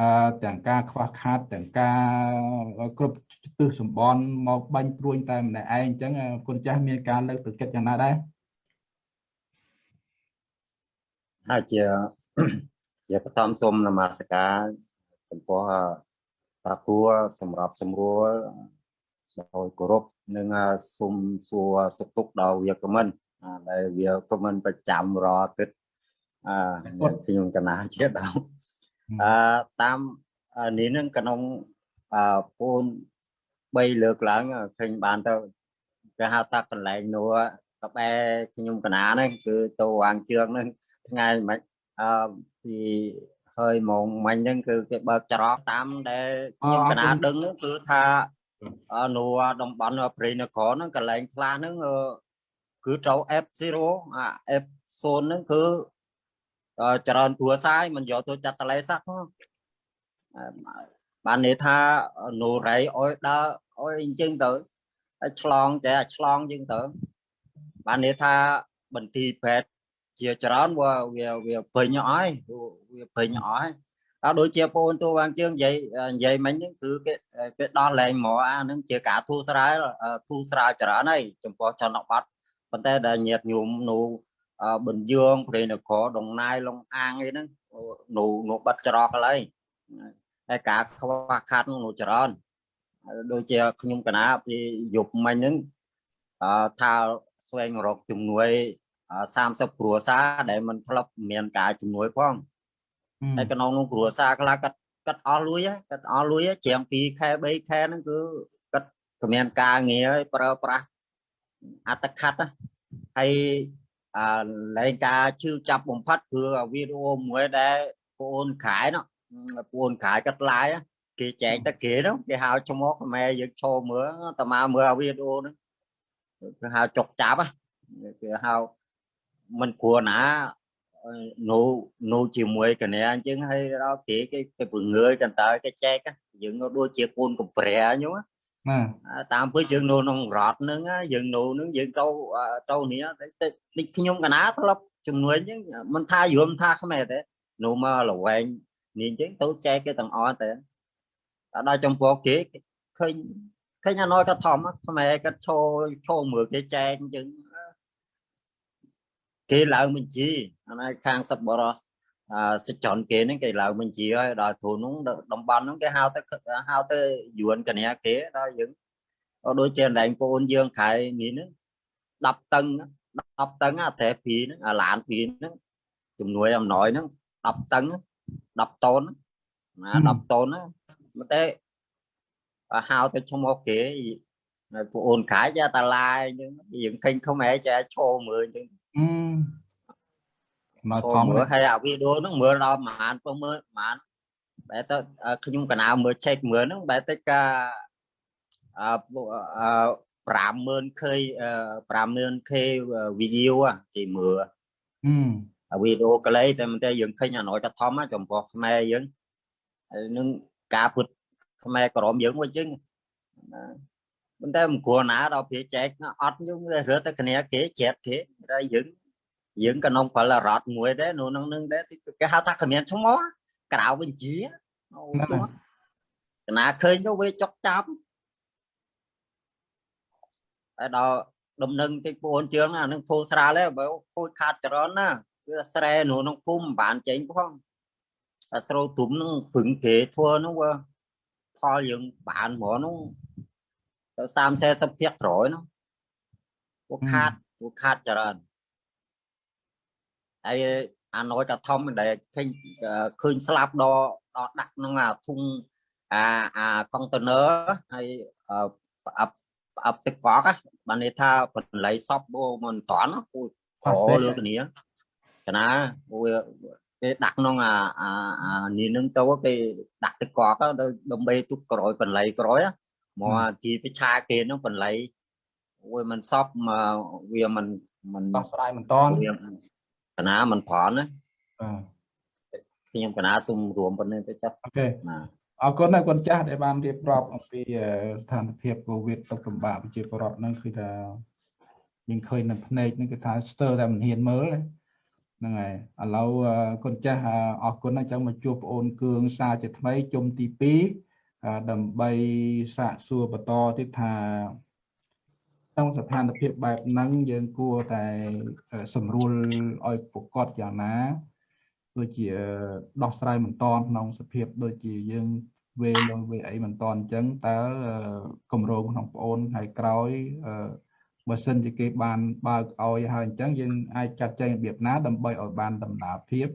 Speaker 1: អឺទាំងការខ្វះខាតទាំងការគ្រប់ទិសសម្បនមកបាញ់ព្រួយតែម្នាក់ឯងអញ្ចឹងគុណចាស់មានការលើកទឹកចិត្តយ៉ាងណាដែរ
Speaker 5: ហើយជាជាបឋមសូមនមស្ការចំពោះប្រគួរសម្រាប់សម្រួលដោយគោរព និងសូមសួរសុខទុក្ខដល់វាគ្មិនដែលវាគ្មិនប្រចាំរាល់ទឹកអឺខ្ញុំកណាជាដល់អឺតាមនេះនឹងក្នុងអឺពូន3លើកឡើងឃើញបានទៅគេហៅថាកន្លែងនោះកបែខ្ញុំកណាហ្នឹងគឺទៅវាងជើងហ្នឹងថ្ងៃមិនអឺពីហើយម៉ោងមិញហ្នឹងគឺគេបើកច្រកតាមដែលខ្ញុំកណាដឹងគឺថា អនុតំបន់ព្រៃនគរហ្នឹងកន្លែងខ្លះហ្នឹងគឺត្រូវ F0 អា F0 ហ្នឹងគឺច្រើនទួសាយមិនយកទៅចាត់តលេសោះបានន័យថានូរ៉ៃអុយដើរអុយអញ្ចឹងទៅឆ្លងតែឆ្លងអញ្ចឹងទៅបានន័យថាបន្ទីពេទ្យជាច្រើនវាវាវាពេញអស់ហើយវាពេញអស់ហើយ អត់ដូចជាបងទូវាងជើងនិយាយនិយាយមិញហ្នឹងគឺគេគេដោះលែងមកអាហ្នឹងជាការធូរស្រាលធូរស្រាលច្រើនហើយចំពោះជនបទប៉ុន្តែដែលញាតញោមនៅបញ្យងព្រៃនគរដងណាយលងអាងអីហ្នឹងនៅនៅបាត់ច្រកឡើយហើយការខ្វះខាតនោះច្រើនដូចជាខ្ញុំកណាពីយប់មិញហ្នឹងអឺថាស្វែងរកជំនួយ30គ្រួសារដែលมันធ្លាប់មានការជំនួយផង ហើយក្នុងនោះគ្រួសារខ្លះគាត់គាត់អស់លុយគាត់អស់លុយជាង2ខែ3ខែហ្នឹងគឺគាត់គ្មានការងារប្រើប្រាស់អត្តខិតហើយអាលែងការជឿចាប់បំផាត់គឺវីដេអូមួយដែលបងខែនោះបងខែគាត់ឡាយគេចែកទៅគេនោះគេហៅឈ្មោះខ្មែរយើងចូលមើលតមកមើលវីដេអូហ្នឹងគេហៅចុកចាប់គេហៅមិនគួរណា នៅនៅជាមួយគ្នាអញ្ចឹងហើយដល់គេគេគេពងើយកន្តើគេចែកយើងនៅដូចជាកូនកំប្រាអញ្ចឹង
Speaker 1: ណា
Speaker 5: តាមពើយើងនៅក្នុងរដ្ឋហ្នឹងយើងនៅហ្នឹងយើងទៅទៅនេះតិចខ្ញុំកណាធ្លាប់ជំនួយអញ្ចឹងមិនថាយមថាខ្មែរទេនៅមកលវែងនេះអញ្ចឹងទៅចែកគេទាំងអស់តែដល់ចំពោះគេឃើញឃើញអាណយក៏ធំខ្មែរគាត់ឈោឈោមើលគេចែកអញ្ចឹងគេឡើងបញ្ជី អានេះខាងសឹកបរោះអាសិចនគេហ្នឹងគេឡើងបញ្ជីហើយដល់ធូនហ្នឹងតំបន់ហ្នឹងគេហៅទៅហៅទៅយួនកញ្ញាគេដល់យើងដូចជាដែងបងអូនយើងខែនេះហ្នឹង10តឹង10តឹងអាត្រែពីហ្នឹងអាឡានពីហ្នឹងជំនួយអំណោយហ្នឹង10តឹង10តូនណា10តូនណាតែហៅទៅឈ្មោះគេពួកអូនខាយយ៉ាតាឡាយអញ្ចឹងយើងឃើញខ្មែរចាឈោមើលអញ្ចឹង
Speaker 1: មក
Speaker 5: ធំមើលហើយអាវីដេអូហ្នឹងមើលដល់ប្រហែលពុះមើលប្រហែលបែរទៅខ្ញុំកណាមើល check មើលហ្នឹងបែរទៅកាអឺ 50000k 50000k video គេមើលអាវីដេអូក្លេតែមិនតែយើងឃើញអាណយតធំចំពោះខ្មែរយើងហើយនឹងការពុតខ្មែរក្រមយើងមកចឹងប៉ុន្តែមិនគួរណាដល់ពេលចែកអត់យើងរើទៅគ្នាគេជ្រាបគេហើយយើង យើងក៏ក្នុងផលរត់មួយដែរនៅក្នុងនឹងដែរគេហៅថាគ្មានឈ្មោះក្រៅវិញជាអូកណាឃើញទៅវាចុកចាប់ហើយដល់ដំណឹងតិចបងជឿងអានឹងធូរស្រាលហើយបើខូចខាតចរនណាគឺស្រែនៅក្នុងភូមិមិនបានចេញផងអាស្រោទុំនឹងពឹងគេធ្វើនោះវាផលយើងបានហ្មងនោះទៅ30 40ភាគក្រោយនោះពួកខាតពួកខាតច្រើន ហើយអាណយតាធំដែលឃើញឃើញស្លាប់ដល់ដល់ដាក់ក្នុងអាធុងអាអាកុងតឺន័រហើយអាអាទឹកកកបានន័យថាបន្លៃសពមិនតាន់ពូខលើគ្នាកណាវាគេដាក់ក្នុងអាអានេះនឹងទៅគេដាក់ទឹកកកដើម្បីទុកក្រោយបន្លៃក្រោយមកទីពិឆាគេនឹងបន្លៃវាមិនសពវាមិនមិន
Speaker 1: ដោះស្រាយមិនតាន់
Speaker 5: កណាមិនប្រន់ណា
Speaker 1: បាទ
Speaker 5: ខ្ញុំកណាសូមរួមប៉ុណ្្នេះទៅចាប់
Speaker 1: អូខេអរគុណណាគុណចាស់ដែលបានរៀបរាប់អំពីស្ថានភាពកូវីដទុកលំបាកប្រជាពលរដ្ឋហ្នឹងគឺថាយើងឃើញនៅភ្នែកហ្នឹងគឺថាស្ទើរតែមិនហ៊ានមើលហ្នឹងហើយឥឡូវគុណចាស់អរគុណអញ្ចឹងមកជួបប្អូនគឿងសាជាថ្មីជុំទី2ដើម្បីសាកសួរបន្តទៀតថា ក្នុងស្ថានភាពបែបហ្នឹងយើងគួរតែសម្រួលឲ្យប្រកបយ៉ាងណាដូចជាដោះស្រាយមិនតន់ក្នុងសភាពដូចជាយើងវេលងវេអីមិនតន់អញ្ចឹងតើគម្រោងក្នុងប្អូនហើយក្រោយបើសិនជាគេបានបើកឲ្យហើយអញ្ចឹងយើងអាចចាត់ចែងរបៀបណាដើម្បីឲ្យបានដំណើរភាព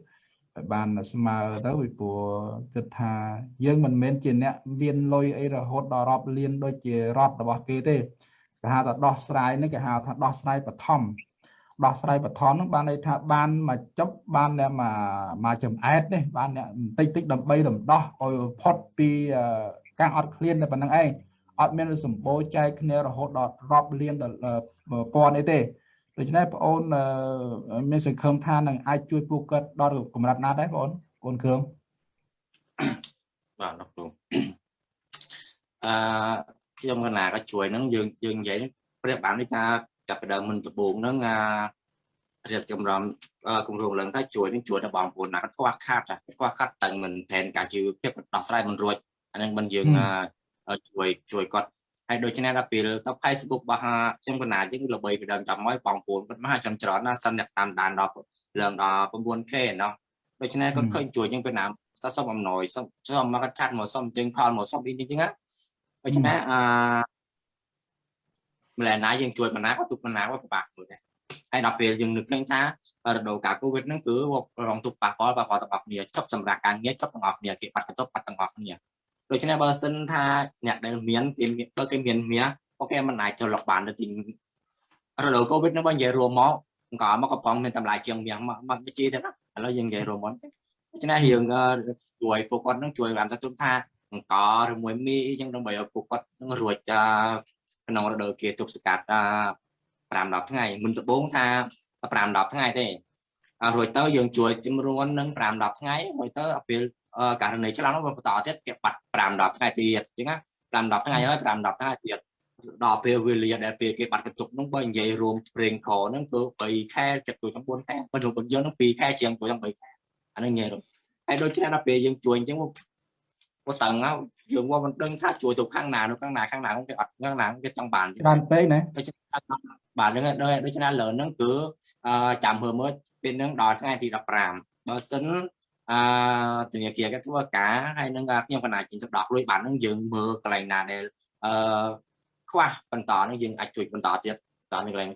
Speaker 1: ឲ្យបានស្មើទៅពីព្រោះគិតថាយើងមិនមែនជាអ្នកមានលុយអីរហូតដល់រាប់លានដូចជារដ្ឋរបស់គេទេ គេហៅថាដោះស្រាយនេះគេហៅថាដោះស្រាយបឋមដោះស្រាយបឋមហ្នឹងបានន័យថាបានមកចប់បានអ្នកមកមកចំអែតនេះបានអ្នកបន្តិចតិចដើម្បីរំដោះឲ្យផុតពីការអត់ឃ្លានតែប៉ុណ្្នឹងឯងអត់មានសម្បូរចែកគ្នារហូតដល់រាប់លានដល់ពាន់អីទេដូច្នេះបងអូនមានសង្ឃឹមថានឹងអាចជួយពួកគាត់ដល់កម្រិតណាដែរបងអូនបងគ្រឿង
Speaker 2: បាទលោកគ្រូអឺ ខ្ញុំកណាក៏ជួយនឹងយើងយើងនិយាយព្រះបាននេះថាចាប់ដើមមិនដំបូងហ្នឹងអារៀបចំរំគម្រោងឡើងទៅជួយនឹងជួយដល់បងប្អូនណាគាត់ខ្វះខាតខ្វះខាតតឹងមិនផែនការជីវភាពដោះស្រាយមិនរួចអានឹងមិនយើងជួយជួយគាត់ហើយដូច្នេះដល់ពេលទៅ Facebook របស់ខ្ញុំកណាយើងល្បីពីដើមចាំមកបងប្អូនគាត់មហាចំច្រើនណាសិនអ្នកតាមដានដល់ឡើងដល់ 9K ណោះដូច្នេះគាត់ឃើញជួយយើងពីណាតើសុំអំណោយសុំសុំមកកាត់មកសុំជើងផលមកសុំអីចឹងណា ដូច្នេះអឺម្ល៉េះណាយើងជួយបណ្ណាក៏ទុកបណ្ណាក៏ពិបាកមួយដែរហើយដល់ពេលយើងនឹកឃើញថារដូវកាលកូវីដហ្នឹងគឺរងទុកប៉ះពាល់ប៉ះពាល់ទាំងអស់គ្នាចប់សម្រាប់ការងារចប់ទាំងអស់គ្នាគេបាត់កន្ទប់បាត់ទាំងអស់គ្នាដូច្នេះបើសិនថាអ្នកដែលមានគេបើគេមានមានអូខេมันអាចចូលលុកបានទៅទីរដូវកូវីដហ្នឹងបើនិយាយរួមមកអង្គមកកំប៉ុងមានតម្លៃជាងមាសមកមកវិជាទៅណាឥឡូវយើងនិយាយរួមមកដូច្នេះរឿងជួយពួកគាត់នឹងជួយបានទៅទុំថា អង្គឬមួយមីអញ្ចឹងដើម្បីឲ្យពួកគាត់នឹងរួចក្នុងរដូវគេទប់ស្កាត់5 10ថ្ងៃមុនដំបូងថា5 10ថ្ងៃទេរួចទៅយើងជួយជំរុញនឹង5 10ថ្ងៃរួចទៅពេលករណីឆ្លងនោះបន្តទៀតគេបាត់5 10ថ្ងៃទៀតអញ្ចឹងណា5 10ថ្ងៃហើយ5 10ថ្ងៃទៀតដល់ពេលវេលាដែលពេលគេបាត់កន្ទុកនោះបើនិយាយរួមប្រេងខហ្នឹងគឺ3ខែចិត្តជួយ9ខែបើក្នុងយើងនឹង2ខែជាងជួយ3ខែអានេះនិយាយហើយដូចគ្នាដល់ពេលយើងជួយអញ្ចឹង មកតឹងយើងមកមិនដឹងថាជួយទៅខាងណានោះខាងណាខាងណាគេអត់ខាងណាគេចង់បាន
Speaker 1: ច្រើនពេកណា
Speaker 2: ដូច្នេះបាទហ្នឹងដូច្នេះលើហ្នឹងគឺចាំមើលមើលពេលហ្នឹងដល់ថ្ងៃទី15បើសិនអឺធនាគារគេធ្វើការហើយនឹងខ្ញុំកណាជិះទៅដកលុយបានហ្នឹងយើងមើលកន្លែងណាដែលអឺខ្វះបន្តហ្នឹងយើងអាចជួយបន្តទៀតដល់នៅកន្លែង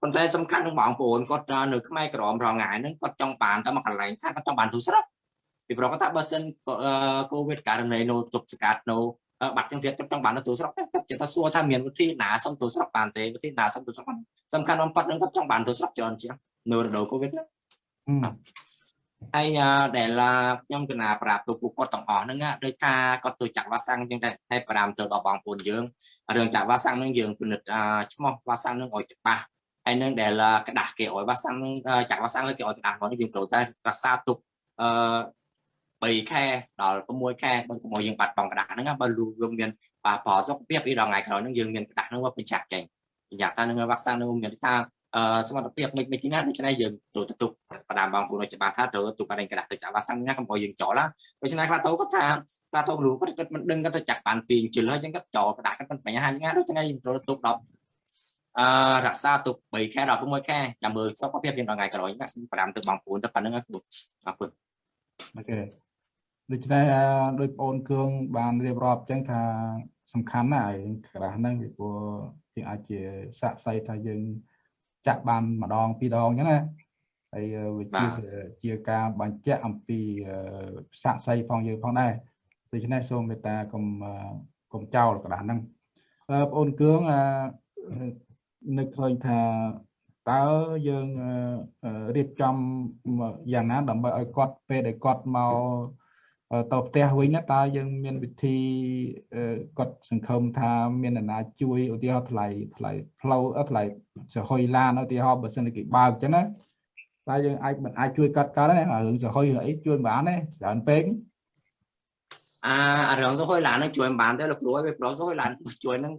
Speaker 2: ប៉ុន្តែសំខាន់នឹងបងប្អូនគាត់នៅខ្មែរក្រមរងថ្ងៃហ្នឹងគាត់ចង់បានតែមកកន្លែងថាគាត់ចង់បានទូស្រុក ពីព្រោះគាត់ថាបើសិនកូវីដករណីនៅទប់ស្កាត់នៅបាត់ចឹងទៀតគាត់ចង់បានទៅទូស្រុកគាត់ចិត្តថាសួរថាមានវិធីណាសុំទូស្រុកបានទេវិធីណាសុំទូស្រុកបានសំខាន់បំផុតនឹងគាត់ចង់បានទូស្រុកច្រើនជាងនៅរដូវកូវីដហ្នឹងហើយដែលខ្ញុំកណាប្រាប់ទៅពួកគាត់ទាំងអស់ហ្នឹងដូចថាគាត់ទៅចាក់វ៉ាសាំងចឹងដែរហើយប្រាំទៅដល់បងប្អូនយើងរឿងចាក់វ៉ាសាំងហ្នឹងយើងពិនិត្យឈ្មោះវ៉ាសាំងហ្នឹងឲ្យច្បាស់ហើយនឹងដែលกระดาษគេឲ្យវ៉ាសាំងចាក់វ៉ាសាំងគេឲ្យกระดาษមកយើងត្រូវតែរក្សាទុកអឺ 3ខែដល់6ខែបើកុំឲ្យយើងបាត់បង់กระดาษហ្នឹងបើលូវាមានប៉ះផលសុខភាពពីដល់ថ្ងៃក្រោយហ្នឹងយើងមានកระดาษហ្នឹងមកបញ្ចាក់ចេញបញ្ជាក់ថានឹងវ៉ាក់សាំងនឹងមានថាអឺសមត្ថភាពមិនមិនជាណាដូច្នេះយើងត្រូវទៅទុកបដាមបងប្អូនឲ្យច្បាស់ថាត្រូវទុកកន្លែងกระดาษទៅចាក់វ៉ាក់សាំងណាកុំឲ្យយើងចោលណាដូច្នេះខ្លះទៅគាត់ថាខ្លះទៅគ្រូគាត់គាត់មិនដឹងគាត់ទៅចាក់បានពីជិលហើយចឹងគាត់ចោលกระดาษគាត់មិនបញ្ហាណាដូច្នេះយើងត្រូវទុក10អឺរក្សាទុក3ខែដល់6ខែចាំមើលសុខភាពយើងដល់ថ្ងៃក្រោយណា5ទៅបងប្អូនទៅប៉ុណ្្នឹងគ្រូអរគុណ
Speaker 1: អូខេ ដូច្នេះដោយបងអូនគឿងបានរៀបរាប់ចឹងថាសំខាន់ណាស់ឯងក្រាស់ហ្នឹងពីព្រោះយើងអាចជាសាក់សៃថាយើងចាក់បានម្ដងពីរដងចឹងណាហើយវាជាជាការបញ្ជាក់អំពីសាក់សៃផងយើងផងដែរដូច្នេះសូមមេត្តាកុំកុំចោលក្រាស់ហ្នឹងបងអូនគឿងនឹកឃើញថាតើយើងរៀបចំយ៉ាងណាដើម្បីឲ្យគាត់ពេលដែលគាត់មក ទៅផ្ទះវិញតើយើងមានវិធីគាត់សង្ឃឹមថាមានអ្នកណាជួយឧទាហរណ៍ថ្លៃថ្លៃផ្លូវថ្លៃសហុយឡានឧទាហរណ៍បើសិនគេបើកអញ្ចឹងណាតើយើងអាចមិនអាចជួយកាត់កើតទេរឿងសហុយអីជួយមិនបានទេច្រើនពេក
Speaker 2: អារឿងសហុយឡាននឹងជួយមិនបានទេលោកគ្រូឲ្យប្រុសសហុយឡានជួយនឹង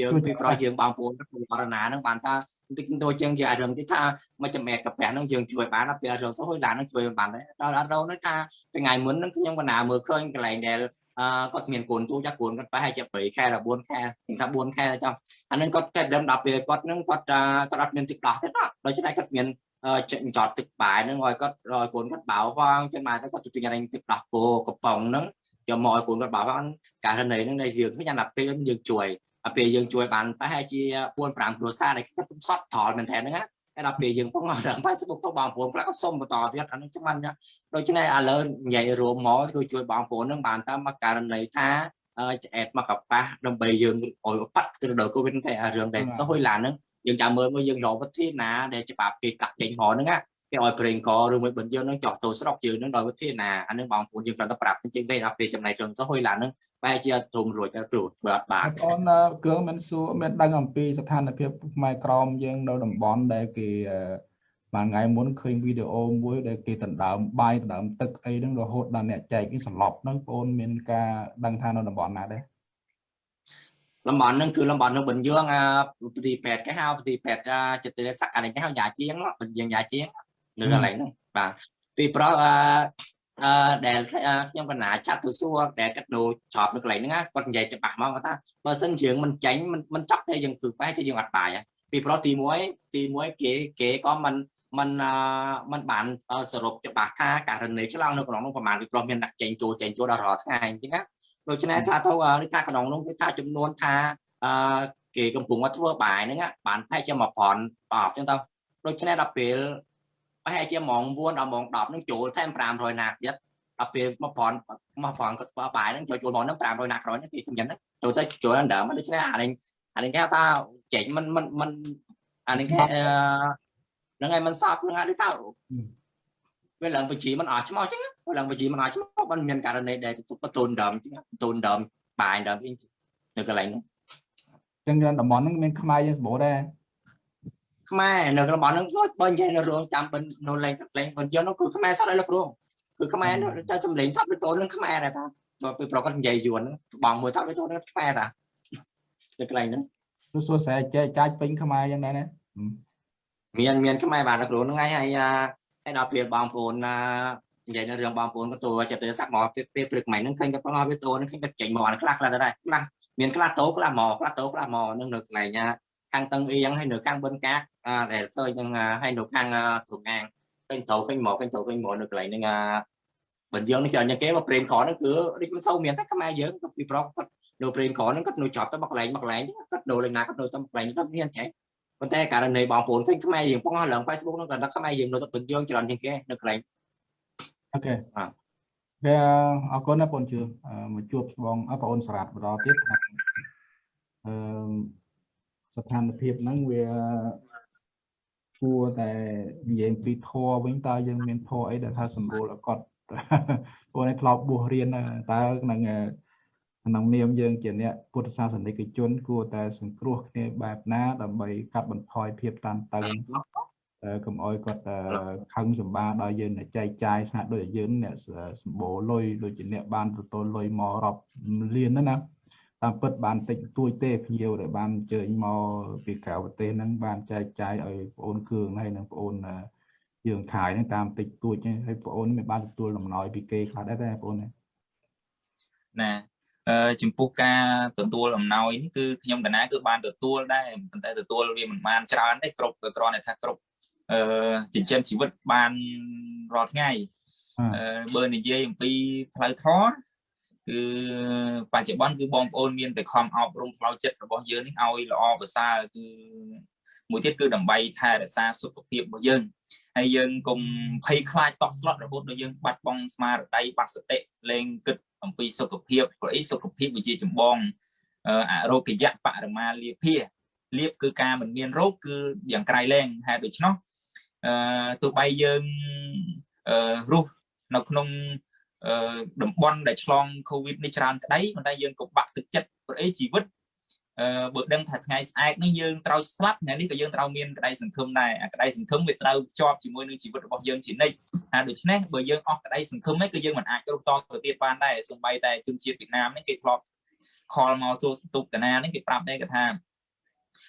Speaker 2: យើងពីប្រុសយើងបងប្អូនក្នុងបរណានឹងបានថា តិចតួចជាងជាអារឹងទីថាមួយចំណែកកាពះហ្នឹងយើងជួយបានដល់ពេលរងសុខហើយឡានហ្នឹងជួយបានដែរដល់អត់រងហ្នឹងថាថ្ងៃមុនហ្នឹងខ្ញុំបណ្ណាមើលឃើញកន្លែងដែលអឺគាត់មានកូនទូចាកូនគាត់ប្រហែលជា3ខែដល់4ខែថា4ខែចុះអាហ្នឹងគាត់តែដើមដល់ពេលគាត់ហ្នឹងគាត់គាត់អត់មានទឹកដោះទេដូច្នេះគាត់មានចតទឹកបាយហ្នឹងឲ្យគាត់ឲ្យកូនគាត់បោផងចឹងមកទៅគាត់ទៅទិញអាទឹកដោះគោកំប៉ុងហ្នឹងយកមកឲ្យកូនគាត់បោផងករណីហ្នឹងដែលយើងឃើញអាពេលយើងជួយ ពេលយើងជួយបានប្រហែលជា4 5គ្រួសារដែលគាត់សត់ត្រល់មែនតើហ្នឹងណាហើយដល់ពេលយើងផងដល់ Facebook ទៅបងប្អូនខ្លះក៏សុំបន្តទៀតអានេះចាំណាដូច្នេះឥឡូវនិយាយរួមមកគឺជួយបងប្អូននឹងបានតាមមកករណីថាឆ្អែតមកកប៉ះដើម្បីយើងអុយបាត់គឺដល់កូវីដតែរឿងដែលសុយឡានហ្នឹងយើងចាំមើលមកយើងរកវិធីណាដែលច្បាប់គេកាត់ចេញមកហ្នឹងណា គេឲ្យប្រេងកឬមួយបិទយើងនឹងចោះទៅស្រុកយើងនឹងដោយវិធីណាអានឹងបងប្អូនយើងគ្រាន់តែប្រាប់ជាងទេដល់ពេលចំណៃជនសុហុយឡាននឹងបែរជាធំរួចគ្រូធ្វើអត់បាន
Speaker 1: បងប្អូនគ្រឿងមិនសួរមានដឹងអំពីស្ថានភាពផ្នែកក្រមយើងនៅតំបន់ដែលគេបានថ្ងៃមុនឃើញវីដេអូមួយដែលគេដណ្ដើមបាយដណ្ដើមទឹកអីហ្នឹងរហូតដល់អ្នកចែកនេះសន្លប់ហ្នឹងបងប្អូនមានការដឹងថានៅតំបន់ណាដែរ
Speaker 2: តំបន់ហ្នឹងគឺតំបន់នៅបញ្យើងអាប្រទីពេទ្យគេហៅប្រទីពេទ្យចិត្តស័កអានេះគេហៅយ៉ាជាងបញ្យើងយ៉ាជាង នៅកន្លែងហ្នឹងបាទពីព្រោះអឺអឺដែលខ្ញុំកណាចាត់ទៅសួរដែលគាត់ដូរច្រប់នៅកន្លែងហ្នឹងគាត់និយាយច្បាស់មកថាបើសិនជាមិនចាញ់មិនមិនចាប់ទេយើងគឺបែរជាយើងអត់បាយពីព្រោះទី1ទី1គេគេក៏មិនมันมันបានសរុបច្បាស់ថាករណីឆ្លងនៅក្នុងនោះប្រហែលពីព្រោះមានអ្នកចេញចូលចេញចូលដល់រាល់ថ្ងៃអញ្ចឹងណាដូច្នេះថាទៅនេះថាក្នុងនោះគឺថាចំនួនថាអឺគេកំពុងមកធ្វើបាយហ្នឹងបានប្រហែលជាមកប្រន់តបអញ្ចឹងទៅដូច្នេះដល់ពេល ប្រហែលជាម៉ោង4ដល់ម៉ោង10នឹងចូលថែម500ណាទៀតដល់ពេលមកប្រន់មកប្រន់គាត់បាយនឹងចូលចូលមកនឹង500ណាក្រោយនេះគេខ្ញុំចឹងហ្នឹងចូលទៅចូលដល់ដើមដូច្នេះអានេះអានេះគេថាចេញមិនមិនមិនអានេះគេហ្នឹងហើយមិនសប់ហ្នឹងហើយដូចថាវាឡើងបញ្ជីមិនអត់ឆ្មោះចឹងវាឡើងបញ្ជីមិនអត់ឆ្មោះមិនមានករណីដែលទទួលតូនដើមចឹងតូនដើមបាយដើមវិញនៅកន្លែងហ្នឹង
Speaker 1: ចឹងតំបន់ហ្នឹងមានខ្មែរយើងសម្បូរដែរ
Speaker 2: ខ្មែរនៅតំបន់ហ្នឹងបើនិយាយនៅរងចាំបិននៅលេងលេងបញ្ជីនោះគឺខ្មែរសតឲ្យលោកគ្រូគឺខ្មែរតែសំលេងសតទៅតូននឹងខ្មែរដែរតាដល់ពេលប្រកាសនិយាយយួនបងមួយថតទៅតូននឹងខ្មែរតានៅកន្លែងហ្នឹង
Speaker 1: ទោះសួរស្រែចែកចាច់ពេញខ្មែរយ៉ាងដែរណា
Speaker 2: មានមានខ្មែរបាទលោកគ្រូហ្នឹងហើយហើយហើយដល់ពេលបងប្អូននិយាយនៅរឿងបងប្អូនក៏ទូចិត្តទៅសាក់មកពេលព្រឹកមិញហ្នឹងឃើញគាត់បងវាតូហ្នឹងឃើញគាត់ចេញមកអាខ្លះខ្លះដែរខ្លះមានខ្លះតូខ្លះមកខ្លះតូខ្លះមកនឹងនៅកន្លែង ខាងតឹងអៀងហើយនៅខាងបិណ្ឌកាកដែលឃើញនឹងហើយនៅខាងទ្រងាងឃើញត្រូវឃើញមកឃើញត្រូវឃើញមកនៅកន្លែងហ្នឹងបើយើងនេះច្រើនគេមកប្រេងក្រហ្នឹងគឺដូចមិនសូវមានតែខ្មែរយើងក៏ពីប្រុសគាត់នៅប្រេងក្រហ្នឹងគាត់នៅចប់ទៅមកកន្លែងមកកន្លែងគាត់នៅលេងណាគាត់នៅទៅកន្លែងគាត់មានចែប៉ុន្តែករណីបងប្អូនឃើញខ្មែរយើងបងឡើង Facebook ហ្នឹងគាត់ដឹកខ្មែរយើងនៅទៅពេញយើងច្រើនជាងគេនៅកន្លែង
Speaker 1: អូខេ
Speaker 2: បាទ
Speaker 1: គេអរគុណណាបងជឿមកជួបបងបងអូនសារ៉ាត់បន្តទៀតអឺ ស្ថានភាពហ្នឹងវាគួរតែនិយាយពីធរវិញតើយើងមានធរអីដែលថាសម្រួលឲ្យគាត់ពួកនេះធ្លាប់បួសរៀនតើក្នុងក្នុងនាមយើងជាអ្នកពុទ្ធសាសនិកជន គួរតែសង្គ្រោះគ្នាបែបណាដើម្បីកាត់បន្ថយភាពតានតឹងកុំអោយគាត់ខឹងសម្បាដល់យើងអ្នកចែកចាយស្អាតដូចយើងអ្នកសម្បូរលុយដូចជាអ្នកបានទទួលលុយមករាប់លានណាណា តាមពិតបានតិចតួចទេភ្ញៀវដែលបានអញ្ជើញមកពីក្រៅប្រទេសហ្នឹងបានចែកចាយឲ្យបងអូនគ្រឿងហើយនិងបងអូនយើងខាយហ្នឹងតាមតិចតួចហើយបងអូនមិនបានទទួលដំណោយពីគេខ្លះដែរទេបងអូនណា
Speaker 3: ណាអឺចំពោះការទទួលអំណោយនេះគឺខ្ញុំកណាគឺបានទទួលដែរប៉ុន្តែទទួលវាមិនបានច្រើនទេគ្រប់គ្រាន់តែថាគ្រប់អឺចិញ្ចឹមជីវិតបានរាល់ថ្ងៃអឺបើនិយាយអំពីផ្លូវធម៌ គឺបច្ចុប្បន្នគឺបងប្អូនមានតែខំអប់រំផ្លូវចិត្តរបស់យើងនេះឲ្យល្អប្រសើរគឺមួយទៀតគឺដើម្បីថែរក្សាសុខភាពរបស់យើងហើយយើងកុំភ័យខ្លាចតក់ស្លុតរហូតដល់យើងបាត់បង់ស្មារតីបាត់សតិលែងគិតអំពីសុខភាពព្រោះអីសុខភាពវាជាចម្បងអរោគយៈបរមាលាភាលៀបគឺការមិនមានរោគគឺយ៉ាងក្រៃលែងហេតុដូច្នោះអឺទោះបីយើងអឺរស់នៅក្នុងអឺ តំបន់ដែលឆ្លងកូវីដនេះច្រើនក្តីប៉ុន្តែយើងក៏បាក់ទឹកចិត្តព្រោះអីជីវិតអឺបើដឹងថាថ្ងៃស្អែកនេះយើងត្រូវស្លាប់ថ្ងៃនេះក៏យើងត្រូវមានក្តីសង្ឃឹមដែរអាក្តីសង្ឃឹមវាត្រូវជាប់ជាមួយនឹងជីវិតរបស់យើងជានិច្ចហើយដូច្នេះបើយើងអស់ក្តីសង្ឃឹមនេះគឺយើងមិនអាចរកតទៅទៀតបានដែរសូម្បីតែជនជាតិវៀតណាមនេះគេធ្លាប់ខលមកសួរសន្ទុកតាណានេះគេប្រាប់ដែរគេថា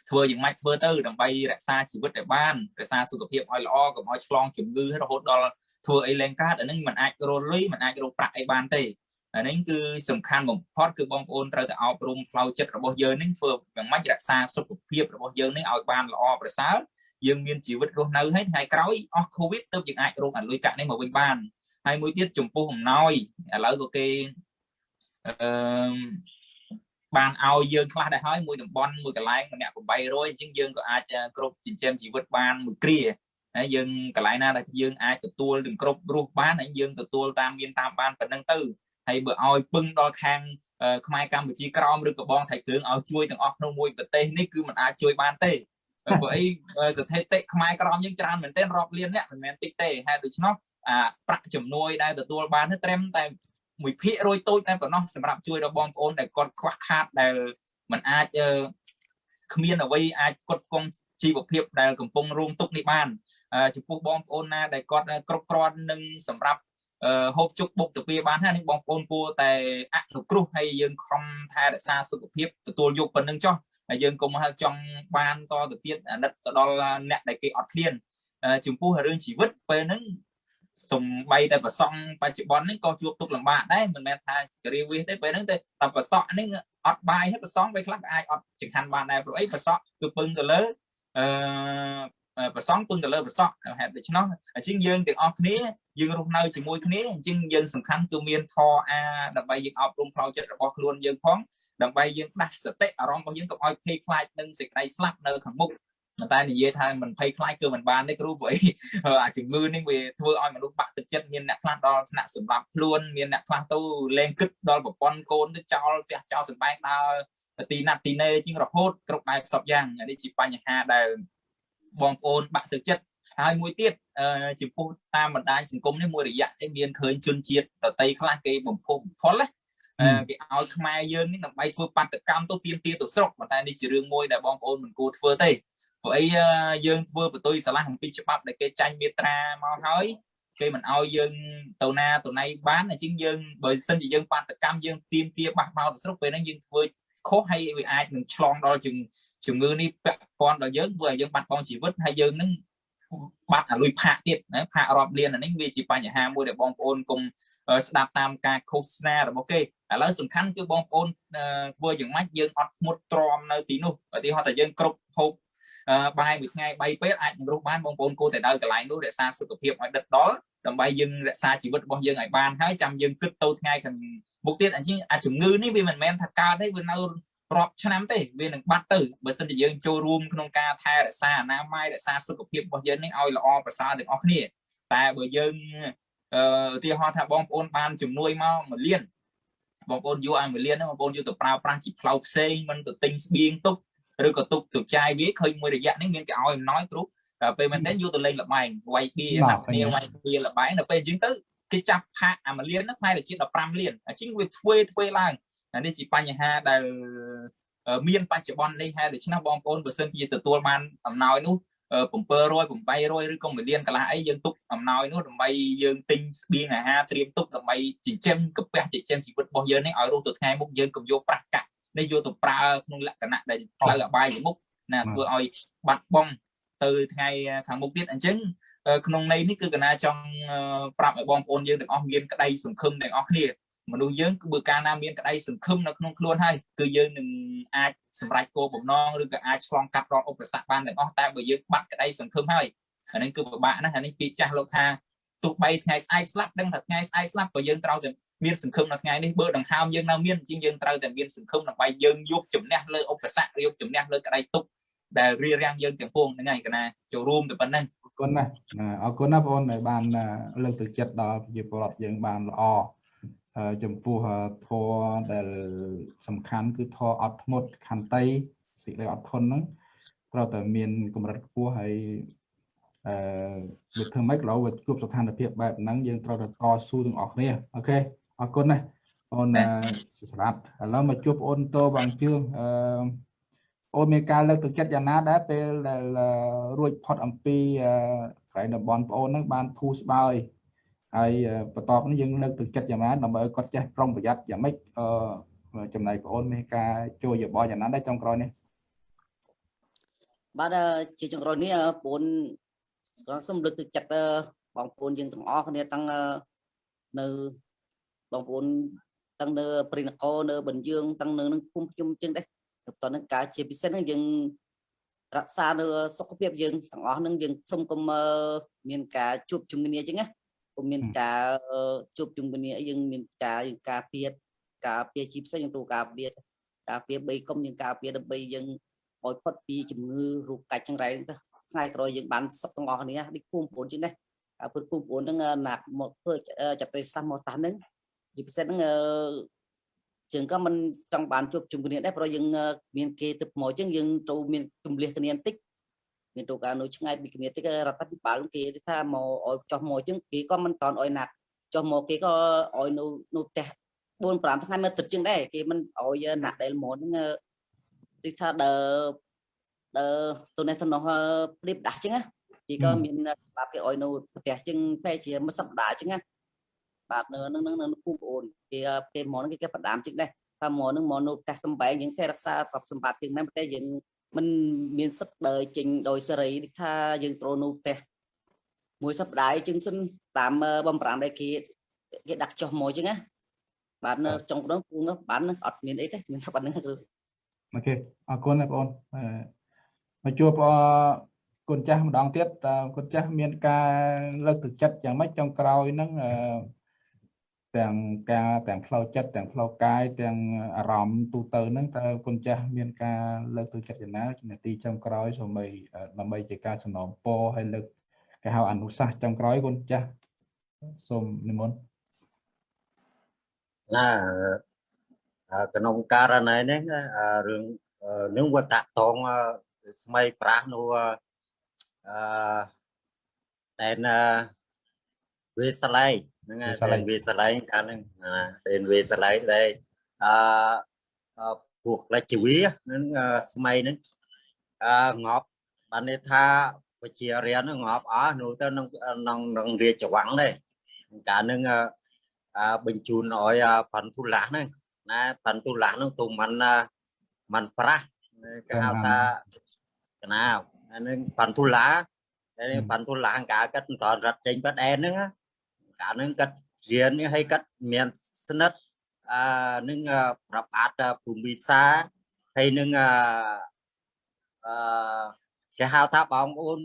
Speaker 3: ធ្វើយ៉ាងម៉េចធ្វើទៅដើម្បីរក្សាជីវិតឲ្យបានរក្សាសុខភាពឲ្យល្អកុំឲ្យឆ្លងជំងឺរហូតដល់ ធ្វើអីលែងកើតអានឹងมันអាចរលុយมันអាចរកប្រាក់អីបានទេអានេះគឺសំខាន់បំផុតគឺបងប្អូនត្រូវតែអប់រំផ្លូវចិត្តរបស់យើងនឹងធ្វើយ៉ាងម៉េចរក្សាសុខភាពរបស់យើងនេះឲ្យបានល្អប្រសើរយើងមានជីវិតរស់នៅហើយថ្ងៃក្រោយអស់កូវីដទើបយើងអាចរកអាលុយកាក់នេះមកវិញបានហើយមួយទៀតចំពោះអំណោយឥឡូវក៏គេអឺបានឲ្យយើងខ្លះដែរហើយមួយតំបន់មួយកន្លែងម្នាក់800អញ្ចឹងយើងក៏អាចគ្រប់ចិញ្ចឹមជីវិតបានមួយគ្រា ហើយយើងកន្លែងណាដែលយើងអាចទទួលទាំងគ្រប់រស់បានហើយយើងទទួលតាមមានតាមបានប៉ុណ្្នឹងទៅហើយបើឲ្យពឹងដល់ខាងខ្មែរកម្ពុជាក្រមឬក៏បងថៃគ្រឿងឲ្យជួយទាំងអស់ក្នុងមួយប្រទេសនេះគឺมันអាចជួយបានទេព្រោះអីស្ថិតិខ្មែរក្រមយើងច្រើនមែនទែនរាប់លានអ្នកមិនមែនតិចទេហេតុដូច្នោះអាប្រាក់ជំនួយដែលទទួលបាននេះត្រឹមតែមួយភាគរយតូចតែប៉ុណ្ណោះសម្រាប់ជួយដល់បងប្អូនដែលគាត់ខ្វះខាតដែលมันអាចគ្មានអ្វីអាចគ្រប់គ្រងជីវភាពដែលកំពុងរងទុក្ខនេះបាន ចំពោះបងប្អូនណាដែលគាត់គ្រប់គ្រាន់នឹងសម្រាប់អឺហូបជុកបុកទៅពីបានហើយនេះបងប្អូនគួរតែអនុគ្រោះហើយយើងខំថែរក្សាសុខភាពទទួលយកប៉ុណ្្នឹងចុះហើយយើងកុំហៅចង់បានតទៅទៀតអាណិតទៅដល់អ្នកដែលគេអត់ឃ្លានចំពោះរឿងជីវិតពេលហ្នឹងសំបីតែប្រសង់បច្ចុប្បន្ននេះក៏ជួបទុកលំបាកដែរមិនមែនថាចរិយាវិសទេពេលហ្នឹងតែតែប្រសក់នេះអត់បាយហើយប្រសង់ពេលខ្លះក៏អាចអត់ចង្ហាន់បានដែរព្រោះអីប្រសក់គឺពឹងទៅលើអឺ ប្រសង់ពឹងទៅលើប្រសក់ហេតុដូច្នោះអញ្ចឹងយើងទាំងអស់គ្នាយើងរស់នៅជាមួយគ្នាអញ្ចឹងយើងសំខាន់គឺមានធរអាដើម្បីយើងអប់រំផ្លូវចិត្តរបស់ខ្លួនយើងផងដើម្បីយើងដាស់សតិអារម្មណ៍របស់យើងកុំឲ្យភ័យខ្លាចនឹងសេចក្តីស្លាប់នៅខាងមុខតែនិយាយថាមិនភ័យខ្លាចគឺមិនបានទេគ្រូព្រោះអីអាជំងឺនេះវាធ្វើឲ្យមនុស្សបាក់ទឹកចិត្តមានអ្នកខ្លះដល់ថ្នាក់សម្លាប់ខ្លួនមានអ្នកខ្លះទៅលែងគិតដល់ប្រព័ន្ធកូនទៅចោលផ្ទះចោលសំបែងដើរទីណាត់ទីណេជាងរហូតគ្រប់បែបសពយ៉ាងនេះជាបញ្ហាដែល បងប្អូនបាក់ទឹកចិត្តហើយមួយទៀតចំពោះតាមបណ្ដាញសង្គមនេះមួយរយៈនេះមានឃើញជនជាតិដតីខ្លះគេបំពុះផលណាគេឲ្យខ្មែរយើងនេះដើម្បីធ្វើបាតកម្មទៅទៀមទាទៅស្រុកប៉ុន្តែនេះជារឿងមួយដែលបងប្អូនមិនគួរធ្វើទេព្រោះអីយើងធ្វើបន្ទុយឆ្លាស់អំពីច្បាប់ដែលគេចាញ់មេត្រាមកហើយគេមិនឲ្យយើងទៅណាទៅណៃបានអញ្ចឹងយើងបើសិនជាយើងបាតកម្មយើងទៀមទាបះបោទៅស្រុកពេលហ្នឹងយើងធ្វើ ខុសហើយវាអាចនឹងឆ្លងដល់ជំងឺនេះពាក់ព័ន្ធដល់យើងធ្វើឲ្យយើងបាត់បង់ជីវិតហើយយើងនឹងបាត់អាលុយផាកទៀតណាផាករាប់លានអានេះវាជាបញ្ហាមួយដែលបងប្អូនកុំស្ដាប់តាមការឃោសនារបស់គេឥឡូវសំខាន់គឺបងប្អូនធ្វើយ៉ាងម៉េចយើងអត់ធ្មត់ទ្រាំនៅទីនោះឧទាហរណ៍ថាយើងគ្រប់ហូប បាយមួយថ្ងៃ3ពេលអាចនឹងរស់បានបងប្អូនគួរតែដើរកន្លែងនោះរក្សាសុខភាពឲ្យដិតដល់ដើម្បីយើងរក្សាជីវិតរបស់យើងឲ្យបានហើយចាំយើងគិតទៅថ្ងៃខាងមុខទៀតអញ្ចឹងអាជំងឺនេះវាមិនមែនថាកើតទេវានៅរាប់ឆ្នាំទេវានឹងបាត់ទៅបើសិនជាយើងចូលរួមក្នុងការថែរក្សាអនាម័យរក្សាសុខភាពរបស់យើងនេះឲ្យល្អប្រសើរទាំងអស់គ្នាតែបើយើងអឺឧទាហរណ៍ថាបងប្អូនបានជំនួយមក1លានបងប្អូនយកឲ្យ1លានហ្នឹងបងប្អូនយកទៅប្រើប្រាស់ជាផ្លូវផ្សេងមិនទៅទិញស្បៀងទុក ឬក៏ទុកទៅចាយវាឃើញមួយរយៈនេះមានគេឲ្យអំណោយគ្រូតែពេលមែនទេយកទៅលេងលបែងវាយបៀណាប់គ្នាវាយបៀលបែងដល់ពេលអញ្ចឹងទៅគេចាប់ផាកអា1លានហ្នឹងខ្លាយទៅជា15លានអញ្ចឹងវាធ្វើធ្វើឡើងអានេះជាបញ្ហាដែលមានបច្ចុប្បន្ននេះហើយដូច្នេះបងប្អូនបើសិនជាទទួលបានអំណោយនោះ700 800ឬក៏1លានកន្លះអីយើងទុកអំណោយនោះដើម្បីយើងទិញស្បៀងអាហារត្រៀមទុកដើម្បីចិញ្ចឹមកពះចិញ្ចឹមជីវិតរបស់យើងនេះឲ្យរស់ទៅថ្ងៃមុខយើងកុំយកប្រាក់កាក់ នេះយកទៅប្រើក្នុងលក្ខណៈដែលផ្លូវអបាយមុខណាធ្វើឲ្យបាត់បង់ទៅថ្ងៃខាងមុខទៀតអញ្ចឹងក្នុងន័យនេះគឺកណាចង់ប្រាប់ឲ្យបងប្អូនយើងទាំងអស់មានក្តីសង្ឃឹមទាំងអស់គ្នាមនុស្សយើងគឺបើកាលណាមានក្តីសង្ឃឹមនៅក្នុងខ្លួនហើយគឺយើងនឹងអាចសម្រេចគោលបំណងឬក៏អាចឆ្លងកាត់រាល់ឧបសគ្គបានទាំងអស់តែបើយើងបាត់ក្តីសង្ឃឹមហើយអានេះគឺពិបាកណាស់អានេះពាក្យចាស់លោកថាទោះបីថ្ងៃស្អែកស្លាប់ដឹងថាថ្ងៃស្អែកស្លាប់ក៏យើងត្រូវតែ មានសង្ឃឹមនៅថ្ងៃនេះបើដង្ហើមយើងនៅមានជាងយើងត្រូវតែមានសង្ឃឹមដើម្បីយើងយកជំនះលើឧបសគ្គយកជំនះលើក្តីទុក្ខដែលរារាំងយើងទាំងពួងហ្នឹងហើយកណាចូលរួមទៅប៉ុណ្ណឹង
Speaker 1: អរគុណណាស់អរគុណណាបងអូនដែលបានលើកទឹកចិត្តដល់ប្រជាពលរដ្ឋយើងបានល្អចំពោះធម៌ដែលសំខាន់គឺធម៌អត់ធ្មត់ខន្តីសេចក្តីអត់ធន់ហ្នឹងត្រូវតែមានកម្រិតខ្ពស់ហើយអឺវាធ្វើម៉េចឡូវវាជួបស្ថានភាពបែបហ្នឹងយើងត្រូវតែតស៊ូទាំងអស់គ្នាអូខេ អរគុណណាស់អូនសម្រាប់ឥឡូវមកជួបអូនតោបងជឿអឺអូនមានការលើកទឹកចិត្តយ៉ាងណាដែរពេលដែលរួចផុតអំពីកន្លែងតំបន់បងអូនហ្នឹងបានធូរស្បើយហើយបន្ទាប់នេះយើងលើកទឹកចិត្តយ៉ាងណាដើម្បីឲ្យគាត់ចេះប្រុងប្រយ័ត្នយ៉ាងម៉េចអឺចំណែកបងអូនមានការជួយយោបល់យ៉ាងណាដែរចុងក្រោយនេះ
Speaker 4: បាទជាចុងក្រោយនេះបងប្អូនសូមលើកទឹកចិត្តបងប្អូនយើងទាំងអស់គ្នាទាំងនៅ បងប្អូនទាំងនៅព្រីនគរនៅបញ្ជឿងទាំងនៅនឹងភូមិខ្ញុំជាងដែរបន្តនឹងការជាពិសេសហ្នឹងយើងរក្សានៅសុខភាពយើងទាំងអស់ហ្នឹងយើងសូមកុំមានការជួបជំងឺអញ្ចឹងណាពុំមានការជួបជុំគ្នាយើងមានការយើងការពៀតការពៀជីផ្សេងយើងទូការពៀតការពៀ3កុំយើងការពៀដើម្បីយើងឲ្យផុតពីជំងឺរោគកាច់ចង្រៃទៅថ្ងៃក្រោយយើងបានសុខទាំងអស់គ្នានេះភូមិប្អូនជាងនេះព្រោះភូមិប្អូនហ្នឹងណាក់មកធ្វើចាត់ទៅសាសមកតាស់ហ្នឹង ជាពិសេសហ្នឹងជាងក៏មិនចង់បានជួបជុំគ្នាដែរព្រោះយើងមានគេទឹកមកអញ្ចឹងយើងទៅមានជំលះគ្នាបន្តិចមានទូការនៅឆ្ងាយពីគ្នាតិចរដ្ឋាភិបាលគេថាមកឲ្យចោះមកអញ្ចឹងគេក៏មិនតន់ឲ្យណាត់ចោះមកគេក៏ឲ្យនៅនៅផ្ទះ4 5ថ្ងៃមកទឹកជាងដែរគេមិនឲ្យណាក់ដែលមកហ្នឹងទីថាដើដើទៅនេះទៅនោះព្រៀបដាស់អញ្ចឹងគេក៏មានច្បាប់គេឲ្យនៅផ្ទះជាងពេលជាមួយសប្តាហ៍អញ្ចឹងណា បាទនៅនឹងនឹងនឹងគូប្អូនគេគេមកហ្នឹងគេគេបដាមជិះដែរថាមកហ្នឹងមកនៅផ្ទះសំបែងយើងទេរក្សាទ្រព្យសម្បត្តិជាងហ្នឹងតែយើងមិនមានសិទ្ធិដើរចេញដោយសេរីដូចថាយើងត្រូវនៅផ្ទះមួយសប្តាហ៍ជាងសិនតាមបំប្រាំដែលគេគេដាក់ចុះមកចឹងណាបាទនៅចុងក្នុងគូនោះបាទនឹងអត់មានអីទេមានតែប៉ុណ្្នឹងគឺ
Speaker 1: អូខេអរគុណបងប្អូនអឺមកជួបអគុណចាស់ម្ដងទៀតតើគុណចាស់មានការលើកទឹកចិត្តយ៉ាងម៉េចចុងក្រោយហ្នឹងអឺ ទាំងការទាំងផ្លូវចិត្តទាំងផ្លូវកាយទាំងអារម្មណ៍ទូទៅហ្នឹងតើគុណចាស់មានការលើកទឹកចិត្តយ៉ាងណាជំនាទីចុងក្រោយសូម្បីដើម្បីជាការសំណូមពរហើយលើកគេហៅអនុសាសន៍ចុងក្រោយគុណចាស់សូមនិមន្ត
Speaker 5: ណាអឺក្នុងករណីនេះអឺរឿងអឺនឹងវាតាក់តងអឺស្មៃប្រាស់នោះអឺតែនវាស្លែង ហ្នឹងហើយតែវាស្លែងកាលហ្នឹងណាតែវាស្លែងដែរអឺអឺពួកលេចជីវាហ្នឹងអឺស្មៃហ្នឹងអឺងប់បានន័យថាវិជារៀនហ្នឹងងប់អស់នោះទៅក្នុងក្នុងរាជវាំងដែរកាលហ្នឹងអឺអឺបញ្ជូនឲ្យប៉ាន់ទូឡាស់ហ្នឹងណាប៉ាន់ទូឡាស់ហ្នឹងទូមិនមិនប្រាស់គេហៅថាកណាអានឹងប៉ាន់ទូឡាតែប៉ាន់ទូឡាកាកាត់តរត់ចេញបាត់អែនហ្នឹងកា លហ្នឹងកាត់រៀនឲ្យកាត់មានស្និទ្ធអឺនឹងប្រាប់អាតភូមិសាហើយនឹងអឺអឺគេហៅថាបងប្អូន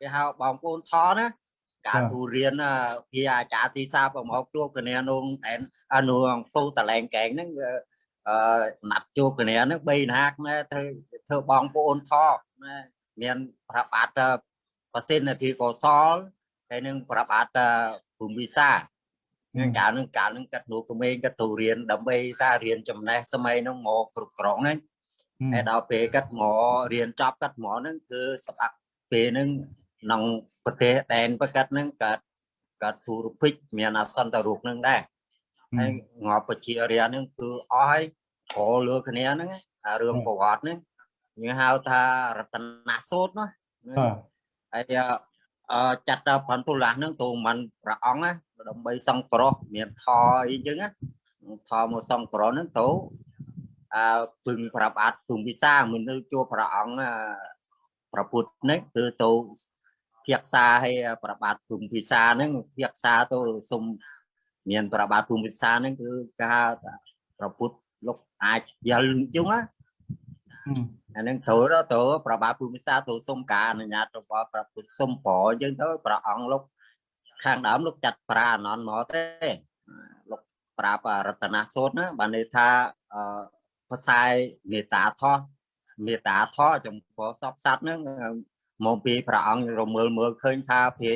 Speaker 5: គេហៅបងប្អូនថណាការទូរៀនភាអាចារ្យទីសាប្រមកជួបគ្នានងតែអនុពូតលែងកែងហ្នឹងអឺណាត់ជួបគ្នាហ្នឹង3ណាកណែធ្វើធ្វើបងប្អូនថណាមានប្របាតប្រសិទ្ធនាទីកុសលហើយនឹងប្របាត ភូមិវិសានឹងកាលនឹងកាលនឹងកាត់នោះក្មេងកាត់ទូរៀនដើម្បីតារៀនចំណេះសម័យហ្នឹងមកគ្រប់គ្រងហ្នឹងហើយដល់ពេលកាត់មករៀនចប់កាត់មកហ្នឹងគឺសម្រាប់ពេលហ្នឹងក្នុងប្រទេសដែនប្រកាត់ហ្នឹងកើតកើតធូរភិចមានអសន្តរូបហ្នឹងដែរហើយងាប់ពជារាហ្នឹងគឺអស់ហើយក្រលើគ្នាហ្នឹងអារឿងប្រវត្តិហ្នឹងយើងហៅថារតនសូត្រណាហើយអឺ ចាត់ដល់បន្ទុលាស់ហ្នឹងទូមិនព្រះអង្គណាដើម្បីសង្គ្រោះមានថអីចឹងណាថមកសង្គ្រោះហ្នឹងទៅអើពឹងប្រាប់អាត់ពឹងវិសាមិននៅជួបព្រះអង្គប្រពុតនេះគឺទៅភាក្សាឲ្យប្របាទភូមិភាសាហ្នឹងភាក្សាទៅសុំមានប្របាទភូមិភាសាហ្នឹងគឺការប្រពុតលោកអាចយល់ជុងណា អានឹងត្រូវទៅប្របាទភូមិភាសាទៅសុំការអនុញ្ញាតរបស់ប្រពុតសុំប្រអញ្ចឹងទៅព្រះអង្គលោកខាងដើមលោកចាត់ប្រាអនន្តមកទេលោកប្រាប់រតនសូត្រណាបានន័យថាភាសាមេតាថោមេតាថោចំពោះសពសត្វហ្នឹងមកពីព្រះអង្គរមើលមើលឃើញថាភេ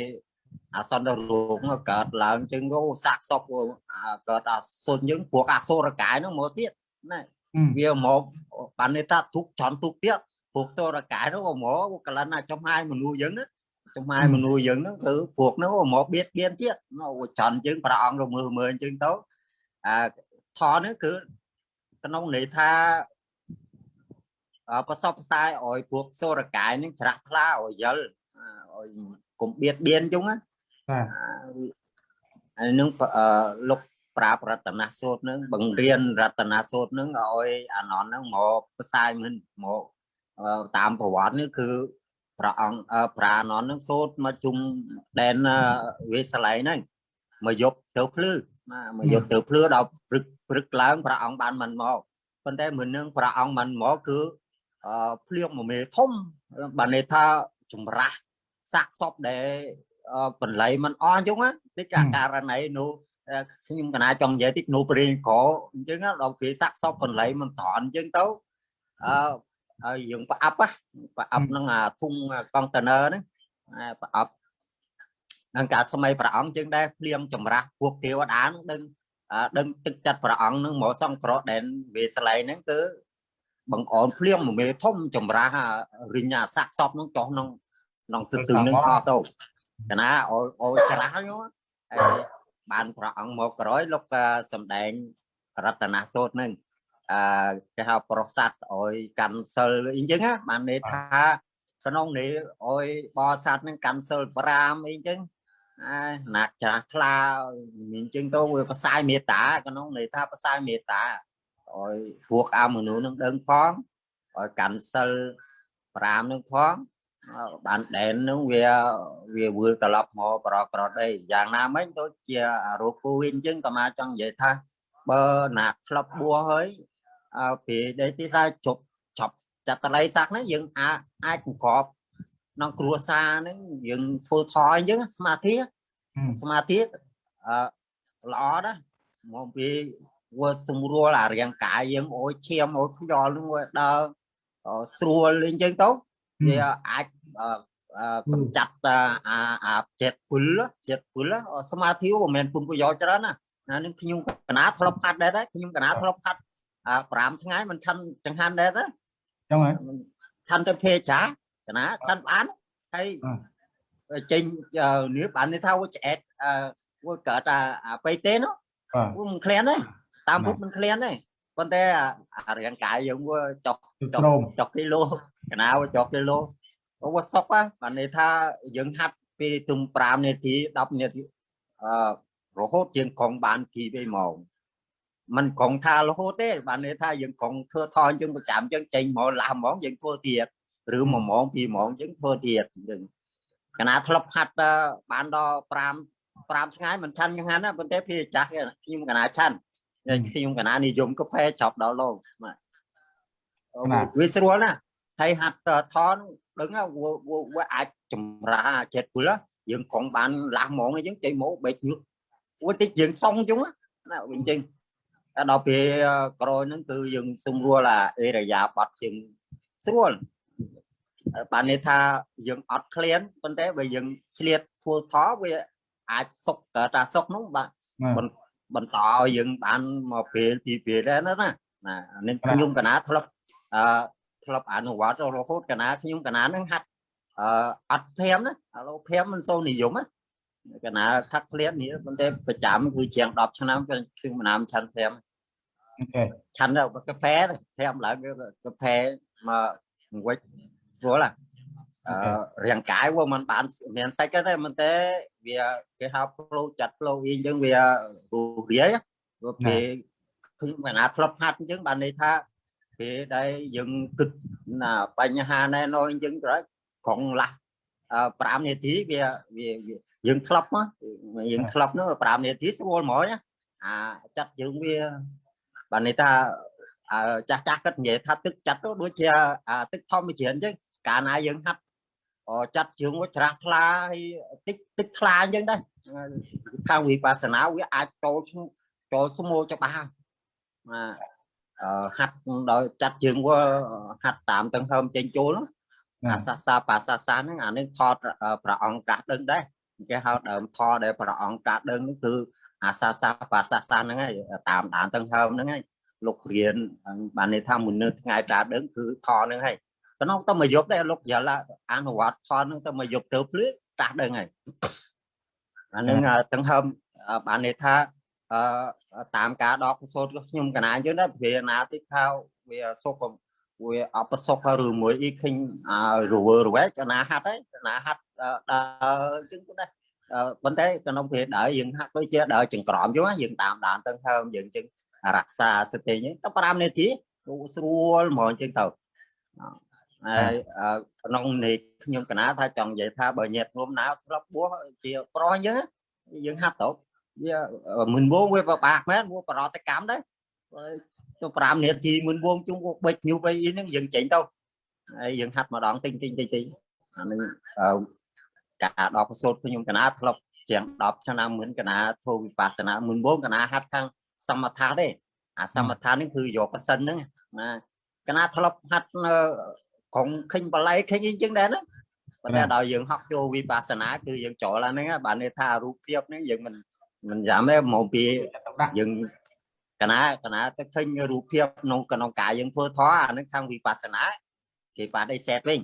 Speaker 5: អសន្នរោងកើតឡើងចឹងទៅសាក់សពកើតអសុនយើងព្រោះអសុរកាយហ្នឹងមកទៀតណា វាមកបានន័យថាទុកចំទុកទៀតព្រោះសុរកាយនោះក៏មកកលិនចំហាយមនុស្សយើងណាចំហាយមនុស្សយើងហ្នឹងគឺពួកនោះមកបៀតបៀនទៀតចំជាងព្រះអង្គរមើលមើលអញ្ចឹងទៅអាថនេះគឺក្នុងន័យថាប្រសពផ្សាយឲ្យពួកសូរកាយនឹងច្រាស់ថ្លាឲ្យយល់ឲ្យកុំបៀតបៀនជុងណាបាទហើយនឹងលោក ប្រាប្រតនសូត្រនឹងបង្រៀនរតនសូត្រនឹងឲ្យអានននឹងមកផ្សាយមិនមកតាមប្រវត្តិនេះគឺព្រះអង្គប្រាណននឹងសូត្រមកជុំដែនវាសឡៃហ្នឹងមកយប់ទៅភ្លឺមកយប់ទៅភ្លឺដល់ព្រឹកព្រឹកឡើងព្រះអង្គបានមិនមកប៉ុន្តែមុននឹងព្រះអង្គមិនមកគឺភ្លៀងមួយមេធំបានន័យថាចម្រាស់សាក់សពដែលបន្លៃមិនអស់អញ្ចឹងតិចករណីនោះ ខ្ញុំកណាចង់និយាយតិចនោះព្រៀងក្រអញ្ចឹងដល់គេសាក់សពបន្លៃមិនត្រន់អញ្ចឹងទៅអឺហើយយើងប្រអប់ប្រអប់នឹងអាធុងកុងតឺន័រហ្នឹងប្រអប់នឹងការសម័យព្រះអង្គជាងដែរភ្លៀងចម្រាស់ពួកទេវតានឹងដឹងដឹងទឹកចិត្តព្រះអង្គនឹងមកសង្គ្រោះដែនវាស្លែងហ្នឹងគឺបង្អនភ្លៀងមួយមេធំចម្រាស់រិញ្ញាសាក់សពនឹងចុះក្នុងក្នុងសិទ្ធិនឹងអស់ទៅកណាអូអូច្រាស់ហ្នឹងហើយ បានព្រះអង្គមកក្រោយលោកសំដែងរតនសូត្រហ្នឹងអឺគេហៅប្រសាទឲ្យកាន់សិលអីចឹងបានន័យថាក្នុងនេះឲ្យបរិស័ទនឹងកាន់សិល5អីចឹងអាណាក់ច្រាស់ថ្លាអញ្ចឹងទៅវាផ្សាយមេត្តាក្នុងន័យថាផ្សាយមេត្តាឲ្យពួកអមនុស្សនឹងដឹងផងឲ្យកាន់សិល5នឹងផង បានដែននឹងវាវាវល់ត្រឡប់មកប្រក្រតអីយ៉ាងណាមិញដូចជារោគគូវិញអញ្ចឹងក៏មកចង់និយាយថាបើណាក្លឹបបួហើយអើពេលដែលទីថាជប់ចប់ចតល័យស័កហ្នឹងយើងអាចអាចបង្កប់ក្នុងគ្រួសារហ្នឹងយើងធ្វើថយអញ្ចឹងសមាធិសមាធិអឺល្អណាស់មកពីវាសម្រួលអារាងកាយយើងអូយឈាមអូយខ្យល់នឹងវាដើរស្រួលអញ្ចឹងទៅវាអាច កំចាត់អាអាចិត្តពុលចិត្តពុលសមាធិមិនមែនគុណប្រយោជន៍ច្រើនណាណានឹងខ្ញុំកណាធ្លាប់ផាត់ដែរតែខ្ញុំកណាធ្លាប់ផាត់5ថ្ងៃមិនឆាន់ចង្ហាន់ដែរទេ
Speaker 1: ចឹងហើយ
Speaker 5: ឆាន់ទៅភេចាកណាឆាន់បានហើយចេញនេះបាននេះថាវាឆ្អែតវាកើតអាបៃតេនោះវាមិនក្លៀនទេតាមពុតមិនក្លៀនទេប៉ុន្តែអារាងកាយយើងវាចុកចុកចុកគីឡូកណាវាចុកគីឡូ វាសុកបានន័យថាយើងហាត់ពីទុំ5នាទី10នាទីអឺរហូតយើងកងបានពី2ម៉ោងมันកងថារហូតទេបានន័យថាយើងកងធ្វើថយយើងប្រចាំយើងចេញមកឡាស់ហ្មងយើងធ្វើទៀតឬ1ម៉ោង2ម៉ោងយើងធ្វើទៀតយើងកណាធ្លាប់ហាត់បានដល់5 5ថ្ងៃមិនឆាន់យ៉ាងណាប៉ុន្តែពីចាស់ខ្ញុំកណាឆាន់ខ្ញុំកណានិយមកាហ្វេចប់ដល់លោកវាស្រួលណាហើយហាត់ថន ដឹងវាអាចចម្រាចិត្តពុលយើងកងបានឡាស់ហ្មងអញ្ចឹងចេញមកបេកញឹកវាតិចយើងសងអញ្ចឹងណាអញ្ចឹងដល់ពេលក្រោយហ្នឹងគឺយើងសម្រួលអាអេរយាបត់ជាងស្រួលបានន័យថាយើងអត់ឃ្លានប៉ុន្តែបើយើងឆ្លៀតធ្វើថវាអាចសុកកើតថាសុកនោះបាទបន្តឲ្យយើងបានមកពេលពីពេលដែរណាណានេះខ្ញុំកណាធ្លាប់អឺ ធ្លាប់អនុវត្តរហូតកណាខ្ញុំកណានឹងហាត់អឺអត់ព្រាមណាឥឡូវព្រាមមិនសូវនិយមណាកណាថាក់ឃ្លាននេះប៉ុន្តែប្រចាំគឺជាង10ឆ្នាំខ្ញុំមិនណាមឆាន់ព្រាម
Speaker 1: អូខេ
Speaker 5: ឆាន់ទៅកាហ្វេព្រាមឡើងកាហ្វេមកវិចស្រួលណាអឺរាងកាយវាមិនបានមានសាច់ទេមិនទេវាគេហៅផ្លូវចាត់ផ្លូវអីអញ្ចឹងវារូរាយវាពេលខ្ញុំកណាធ្លាប់ហាត់អញ្ចឹងបានន័យថា ពេលដែលយើងគិតណាបញ្ហាណែនអញ្ចឹងត្រូវក្រុងឡាស់5នាទីវាវាយើងធ្លាប់យើងធ្លាប់នោះ5នាទីស្រួលហ្មងអាចាត់យើងវាបានន័យថាចាស់ចាស់គិតនិយាយថាទឹកចាត់ទៅដូចជាទឹកធម្មជាតិអញ្ចឹងកាលណាយើងហាត់ចាត់ជើងវាច្រាស់ថ្លាហើយតិចទឹកថ្លាអញ្ចឹងដែរខាងវិបស្សនាវាអាចចូលចូលស្មោច្បាស់ ហាត់ដោយចាត់ជើងវាហាត់តាមទាំងហើមចេញចូលអាសាសាបាសាសាហ្នឹងអានេះថតព្រះអង្គត្រាស់ដឹងដែរគេហៅដើមថដែលព្រះអង្គត្រាស់ដឹងគឺអាសាសាបាសាសាហ្នឹងហើយតាមដានទាំងហើមហ្នឹងហើយលោករៀនបានន័យថាមុននៅថ្ងៃត្រាស់ដឹងគឺថហ្នឹងហើយក្នុងទៅមកយប់ដែរលោកយល់អនុវត្តថនហ្នឹងទៅមកយប់ទៅភ្លឺត្រាស់ដឹងហើយអានឹងទាំងហើមបានន័យថា អឺតាមការដកសូត្រខ្ញុំកណាអញ្ចឹងដែរវាណាតិចថាវាសុខវាអបសុខឬមួយអីឃើញរវើរវែកកណាហាត់ហើយកណាហាត់ដើរអញ្ចឹងទៅដែរប៉ុន្តែក្នុងពេលដើរយើងហាត់ដូចជាដើរចង្ក្រមយូរយើងតាមដានទៅហើមយើងអញ្ចឹងរក្សាសតិអញ្ចឹងទៅ5នាទីស្រួលហ្មងអញ្ចឹងទៅហើយក្នុងនេះខ្ញុំកណាថាចង់និយាយថាបើញាតងំណាធ្លាប់បួសជាប្រុសអញ្ចឹងយើងហាត់ទៅ វាមិនវងវាពិបាកមែនវាបរតកម្មដែរទៅ5នាទីមុនវងជុំបិចញូបអីហ្នឹងយើងចេញទៅហើយយើងហាត់ម្ដងតិចតិចតិចតិចអានឹងការដកប្រសូតខ្ញុំកណាធ្លាប់ជាង10ឆ្នាំមុនកណាធ្វើវិបស្សនាមុនវងកណាហាត់ខាងសមថៈទេអាសមថៈនេះគឺយកប្រសិនហ្នឹងណាកណាធ្លាប់ហាត់នៅក្រុងខេញបល័យខេញអីចឹងដែរណាប៉ុន្តែដល់យើងហប់ចូលវិបស្សនាគឺយើងចូលអាហ្នឹងបានន័យថារូបភាពហ្នឹងយើងមិន មិនចាំទេមកពីយើងកណាកណាទៅឃើញរូបភាពក្នុងក្នុងកាយយើងធ្វើធម៌អានឹងខាងវិបស្សនាគេបានអីសេតវិញ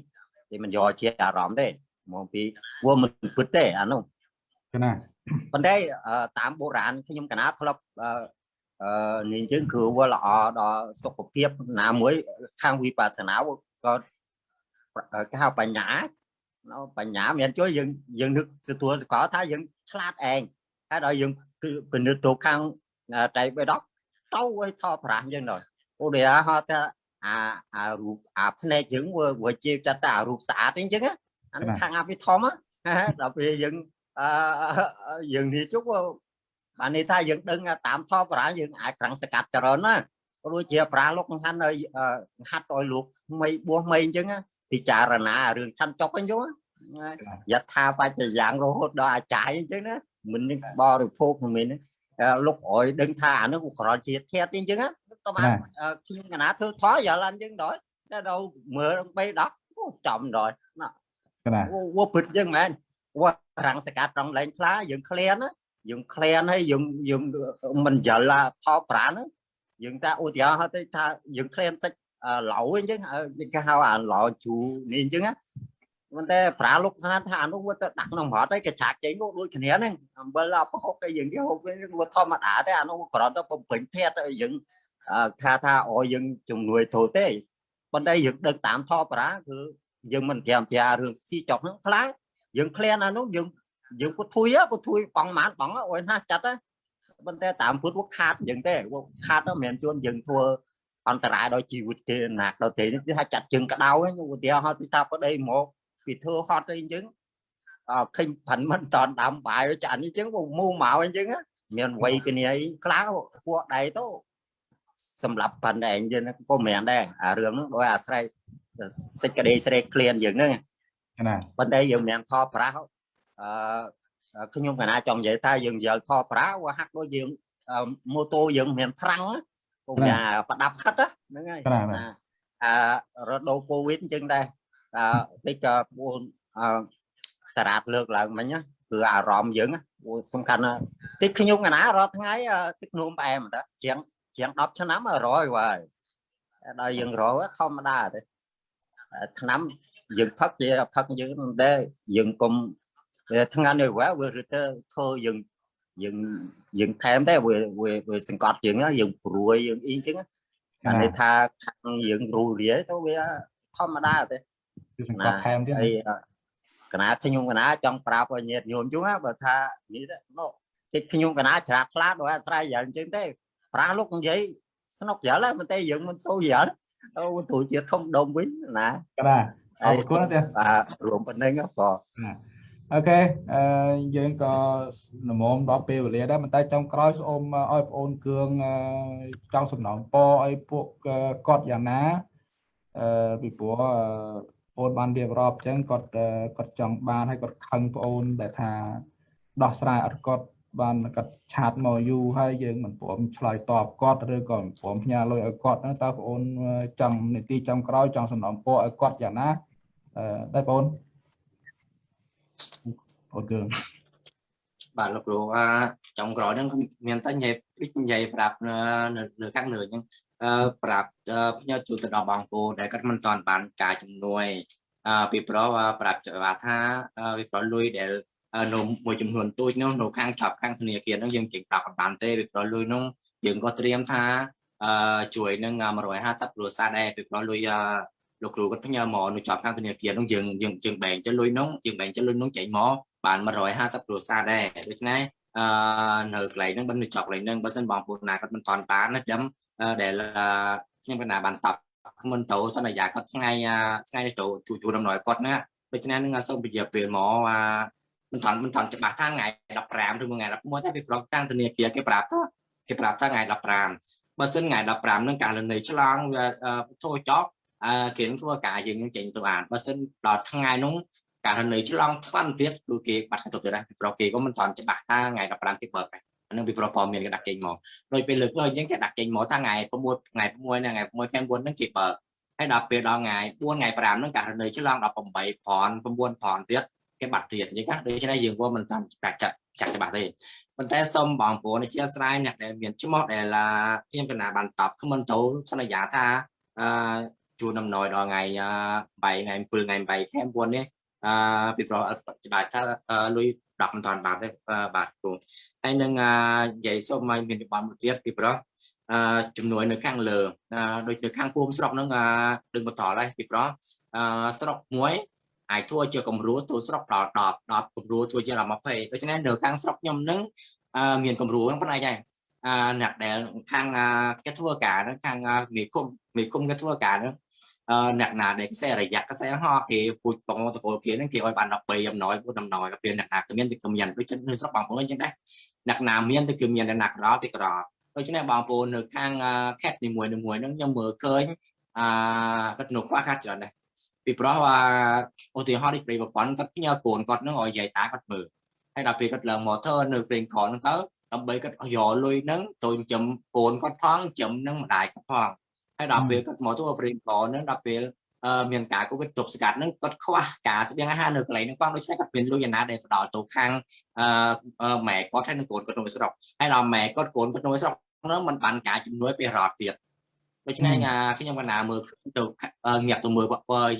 Speaker 5: គេមិនយកជាអារម្មណ៍ទេមកពីវាមិនពិតទេអានោះ
Speaker 1: កណា
Speaker 5: ប៉ុន្តែតាមបុរាណខ្ញុំកណាធ្លាប់អឺនេះយើងគឺវាល្អដល់សុខភាពណាមួយខាងវិបស្សនាក៏គេហៅបញ្ញាបញ្ញាមានជួយយើងយើងនឹកទទួលសកលថាយើងឆ្លាតឯង ហើយដល់យើងគឺពិនិត្យទៅខាងតែបេដកទៅឲ្យថតប្រាស់យើងដល់ឧទាហរណ៍ថាអាអារូបអាភ្នែកយើងវាជាចិត្តតែអារូបស្អាតអីចឹងអានឹងខាងអភិធម្មដល់ពេលយើងអឺយើងនេះជុកបាននេះថាយើងដឹងតាមថតប្រាស់យើងអាចក្រាំងសកាត់ចរណាដូចជាប្រាលោកខានឲ្យហាត់ឲ្យលោកមីបួសមីអញ្ចឹងពិចារណារឿងឆាន់ចុកអញ្ចឹងយថាបច្ចយ៉ាងរហូតដល់អាចារ្យអញ្ចឹងណា មិនបរិភោគមិនលោកអយដឹងថាអានោះក្រជាធាតអញ្ចឹងទៅបានខ្ញុំកណាធ្វើថយយល់អញ្ចឹងដល់ដល់មើលបីដកចំដល់ណាវពិតអញ្ចឹងមែនវរាំងសកាត់ត្រង់លែងខ្លាយើងក្លៀនយើងក្លៀនហើយយើងយើងមិនយល់ថោប្រានយើងថាឧទាហរណ៍ទៅថាយើងក្លៀនសាច់ឡៅអញ្ចឹងគេហៅអាឡៅជូនេះអញ្ចឹង ប៉ុន្តែប្រាលោកស្នាថាអានោះវាទៅដាក់ក្នុងរត់ហើយកចាក់ចេញមកដូចគ្នាហ្នឹងអំបិលអបហុកគេយើងគេហូបវិញវាធម្មតាទេអានោះគ្រាន់តែបំពេញធាតយើងថាថាអូយើងជំនួយធូរទេប៉ុន្តែយើងដឹកតាមថប្រាគឺយើងមិនត្រៀមត្រារឿងស៊ីចុកហ្នឹងខ្លាំងយើងក្លៀនអានោះយើងយើងពុតធួយពុតធួយបងម៉ានបងអូយណាចាត់ហ្នឹងប៉ុន្តែតាមពុតវាខាតយើងទេវាខាតមិនមែនជួនយើងធ្វើអន្តរាយដល់ជីវិតគេណាក់ដល់ទេនេះថាចាត់ជើងក្តៅហ្នឹងឧទាហរណ៍ទីថាប្តីមក ពីធ្វើហត់អីអញ្ចឹងអើឃើញផាន់មិនតនដាំបាយចាក់នេះអញ្ចឹងមូមកអញ្ចឹងមានវ័យគ្នាអីខ្លាំងពួកដៃទៅសម្រាប់ប៉ាន់ដែរអញ្ចឹងក៏មិនដែរអារឿងហ្នឹងដោយអាស្រ័យសេចក្តីស្រេកក្លៀនយើងហ្នឹង
Speaker 1: ណា
Speaker 5: ប៉ុន្តែយើងមិនថតប្រាស់អឺខ្ញុំកណាចង់និយាយថាយើងយល់ថតប្រាស់វាហាក់ដូចយើងម៉ូតូយើងមានត្រាំងក៏វាប្រដាប់ខិតហ្នឹងហើយអារដូវកូវីដអញ្ចឹងដែរ អឺតិចក៏ពួនអឺសារ៉ាតលើកឡើងមិញគឺអារម្មណ៍យើងសំខាន់តិចខ្ញុំកណារាល់ថ្ងៃទឹកនោមផ្អែមតាជាងជាង10ឆ្នាំ100ហើយដល់យើងរកធម្មតាទេឆ្នាំយើងផឹកជាផឹកយើងតែយើងកុំថ្ងៃនេះវាវារត់ទៅធ្វើយើងយើងយើងថែមតែវាវាសង្កត់យើងយើងព្រួយយើងអីចឹងអានេះថាខាងយើងរូរាយទៅវាធម្មតាទេ
Speaker 1: គឺសង្កត់ថែមទៀតហើ
Speaker 5: យកណាខ្ញុំកណាចង់ប្រាប់ឲ្យញាតិញោមជុំបើថានេះនោះចិត្តខ្ញុំកណាច្រាតឆ្លាតដោយអាស្រ័យយ៉ាងចឹងទេប្រាស់លោកនិយាយស្នុកយល់តែតែយើងមិនសូវយល់អូទូជាធំដុំវិញណា
Speaker 1: កណាអរគុណទេ
Speaker 5: បាទរួមប៉ុណ្្នឹងបង
Speaker 1: អូខេអឺយើងក៏នមមដល់ពេលវេលាដែរប៉ុន្តែចុងក្រោយសូមឲ្យបងអូនគឿងចង់សំណងពរឲ្យពួកគាត់យ៉ាងណាអឺពីព្រោះ បងបានរៀបរាប់អញ្ចឹងគាត់គាត់ចង់បានហើយគាត់ខឹងបងអូនដែលថាដោះស្រាយអត់គាត់បានគាត់ឆាតមកយូរហើយយើងមិនព្រមឆ្លើយតបគាត់ឬក៏មិនព្រមផ្ញើលុយឲ្យគាត់តើបងអូនចង់នីតិចុងក្រោយចង់សំណងពរឲ្យគាត់យ៉ាងណាអឺតែបងអូនអូនគឺ
Speaker 2: បាទលោកគ្រូអាចុងក្រោយហ្នឹងមានតែនិយាយនិយាយប្រាប់នៅនៅខាងលើអញ្ចឹងអឺ ប្រាប់ផ្ញើជូនទៅដល់បងប្អូនដែលគាត់មិនទាន់បានការជំនួយអឺពីព្រោះប្រាប់ច្បាស់ថាពីព្រោះលុយដែលនៅមួយចំនួនទូចនោះនៅខាងចាប់ខាងធនាគារនោះយើងចេញប្រាប់បានទេពីព្រោះលុយនោះយើងក៏ត្រៀមថាអឺជួយនឹង150គ្រួសារដែរពីព្រោះលុយលោកគ្រូគាត់ផ្ញើមកនៅចាប់ខាងធនាគារនោះយើងយើងយើងបែងទៅលុយនោះយើងបែងទៅលុយនោះចេញមកបាន150គ្រួសារដែរដូច្នេះអឺនៅកន្លែងហ្នឹងបើនៅចប់កន្លែងហ្នឹងបើសិនបងប្អូនណាគាត់មិនទាន់បានណាខ្ញុំ ដែលខ្ញុំកណ្ដាបានតបមិនទៅសន្យាគាត់ថ្ងៃថ្ងៃនេះទៅជួជួដំណើរគាត់ណាដូច្នេះនឹងសូមពជាពេលមកមិនថនមិនថនច្បាស់ថាថ្ងៃ15ឬថ្ងៃ11តែពីប្រកតាំងធនាគារគេប្រាប់ថាគេប្រាប់ថាថ្ងៃ15បើសិនថ្ងៃ15នឹងករណីឆ្លងវាចូលចប់អឺគេនឹងធ្វើការយើងនឹងចេញទៅអានបើសិនដល់ថ្ងៃនោះករណីឆ្លងថ្វាន់ទៀតគឺគេបាត់ទៅទៅដែរពីប្រកគេក៏មិនថនច្បាស់ថាថ្ងៃ15គេបើកដែរ អានឹងពីប្រព័ន្ធមានគេដាក់ចេញមកដោយពេលលើកលើយើងគេដាក់ចេញមកថាថ្ងៃ6ថ្ងៃ6ថ្ងៃ6ខែ9ហ្នឹងគេបើកហើយដល់ពេលដល់ថ្ងៃ4ថ្ងៃ5ហ្នឹងករណីឆ្លង18ប្រាន់9ប្រាន់ទៀតគេបាត់ទៀតអញ្ចឹងណាដូច្នេះយើងក៏មិនតាមចាក់ចាក់ចាក់ច្បាស់ទេប៉ុន្តែសូមបងប្អូនអធិស្ឋានអ្នកដែលមានឈ្មោះដែលខ្ញុំកណាបានតបខ្ញុំទៅសន្យាថាអឺជួនដំណយដល់ថ្ងៃ3ថ្ងៃ7ថ្ងៃ8ខែ9នេះអឺពីព្រោះច្បាស់ថាលុយ 10មិនតាន់បានទេបាទគ្រូហើយនឹងនិយាយសូមឲ្យមានប័ណ្ណមួយទៀតពីព្រោះចំនួននៅខាងលើដូចនៅខាងភូមិស្រុកហ្នឹងដឹងបន្តហើយពីព្រោះស្រុកមួយអាចធ្វើជាគំរូទូស្រុកដល់10 10គំរូធ្វើជាដល់20ដូច្នេះនៅខាងស្រុកខ្ញុំនឹងមានគំរូហ្នឹងប៉ុណ្ណេះដែរ អឺអ្នកដែលខាងគេធ្វើការហ្នឹងខាងមេគុំមេគុំគេធ្វើការហ្នឹងអឺអ្នកណាដែលខ្សែរយៈខ្សែហោគេពូជបងតកូលគេហ្នឹងគេឲ្យបាន12អំណោយពូអំណោយទៅពេលអ្នកណាគ្មានទៅគ្មានដូចនៅស្រុកបងប្អូនអញ្ចឹងដែរអ្នកណាមានទៅគឺមានអ្នកណាក្រទៅក្រដូច្នេះបងប្អូននៅខាងខេតនីមួយៗហ្នឹងខ្ញុំមើលឃើញអឺគាត់នៅខ្វះខាតច្រើនដែរពីព្រោះថាឧទាហរណ៍ដូចប្រិយប្រព័ន្ធគាត់ផ្ញើកូនគាត់នឹងឲ្យយាយតាគាត់មើលហើយដល់ពេលគាត់ឡើងម៉ូទ័រនៅព្រេងខនហ្នឹងទៅ ដើម្បីគាត់យកលុយហ្នឹងទៅចិញ្ចឹមកូនគាត់ផងចិញ្ចឹមនឹងម្ដាយគាត់ផងហើយដល់ពេលគាត់មកទៅព្រេងខនហ្នឹងដល់ពេលមានការកូវីដទប់ស្កាត់ហ្នឹងគាត់ខ្វះការស្បៀងអាហារនៅកន្លែងហ្នឹងផងដូច្នេះគាត់មានលុយណាដែលទៅដល់ទៅខាងម៉ែគាត់ហើយនឹងកូនគាត់នៅស្រុកហើយដល់ម៉ែគាត់កូនគាត់នៅស្រុកហ្នឹងมันបានការជំនួយពីរដ្ឋទៀតដូច្នេះខ្ញុំកណាមើលទៅងាកទៅមើល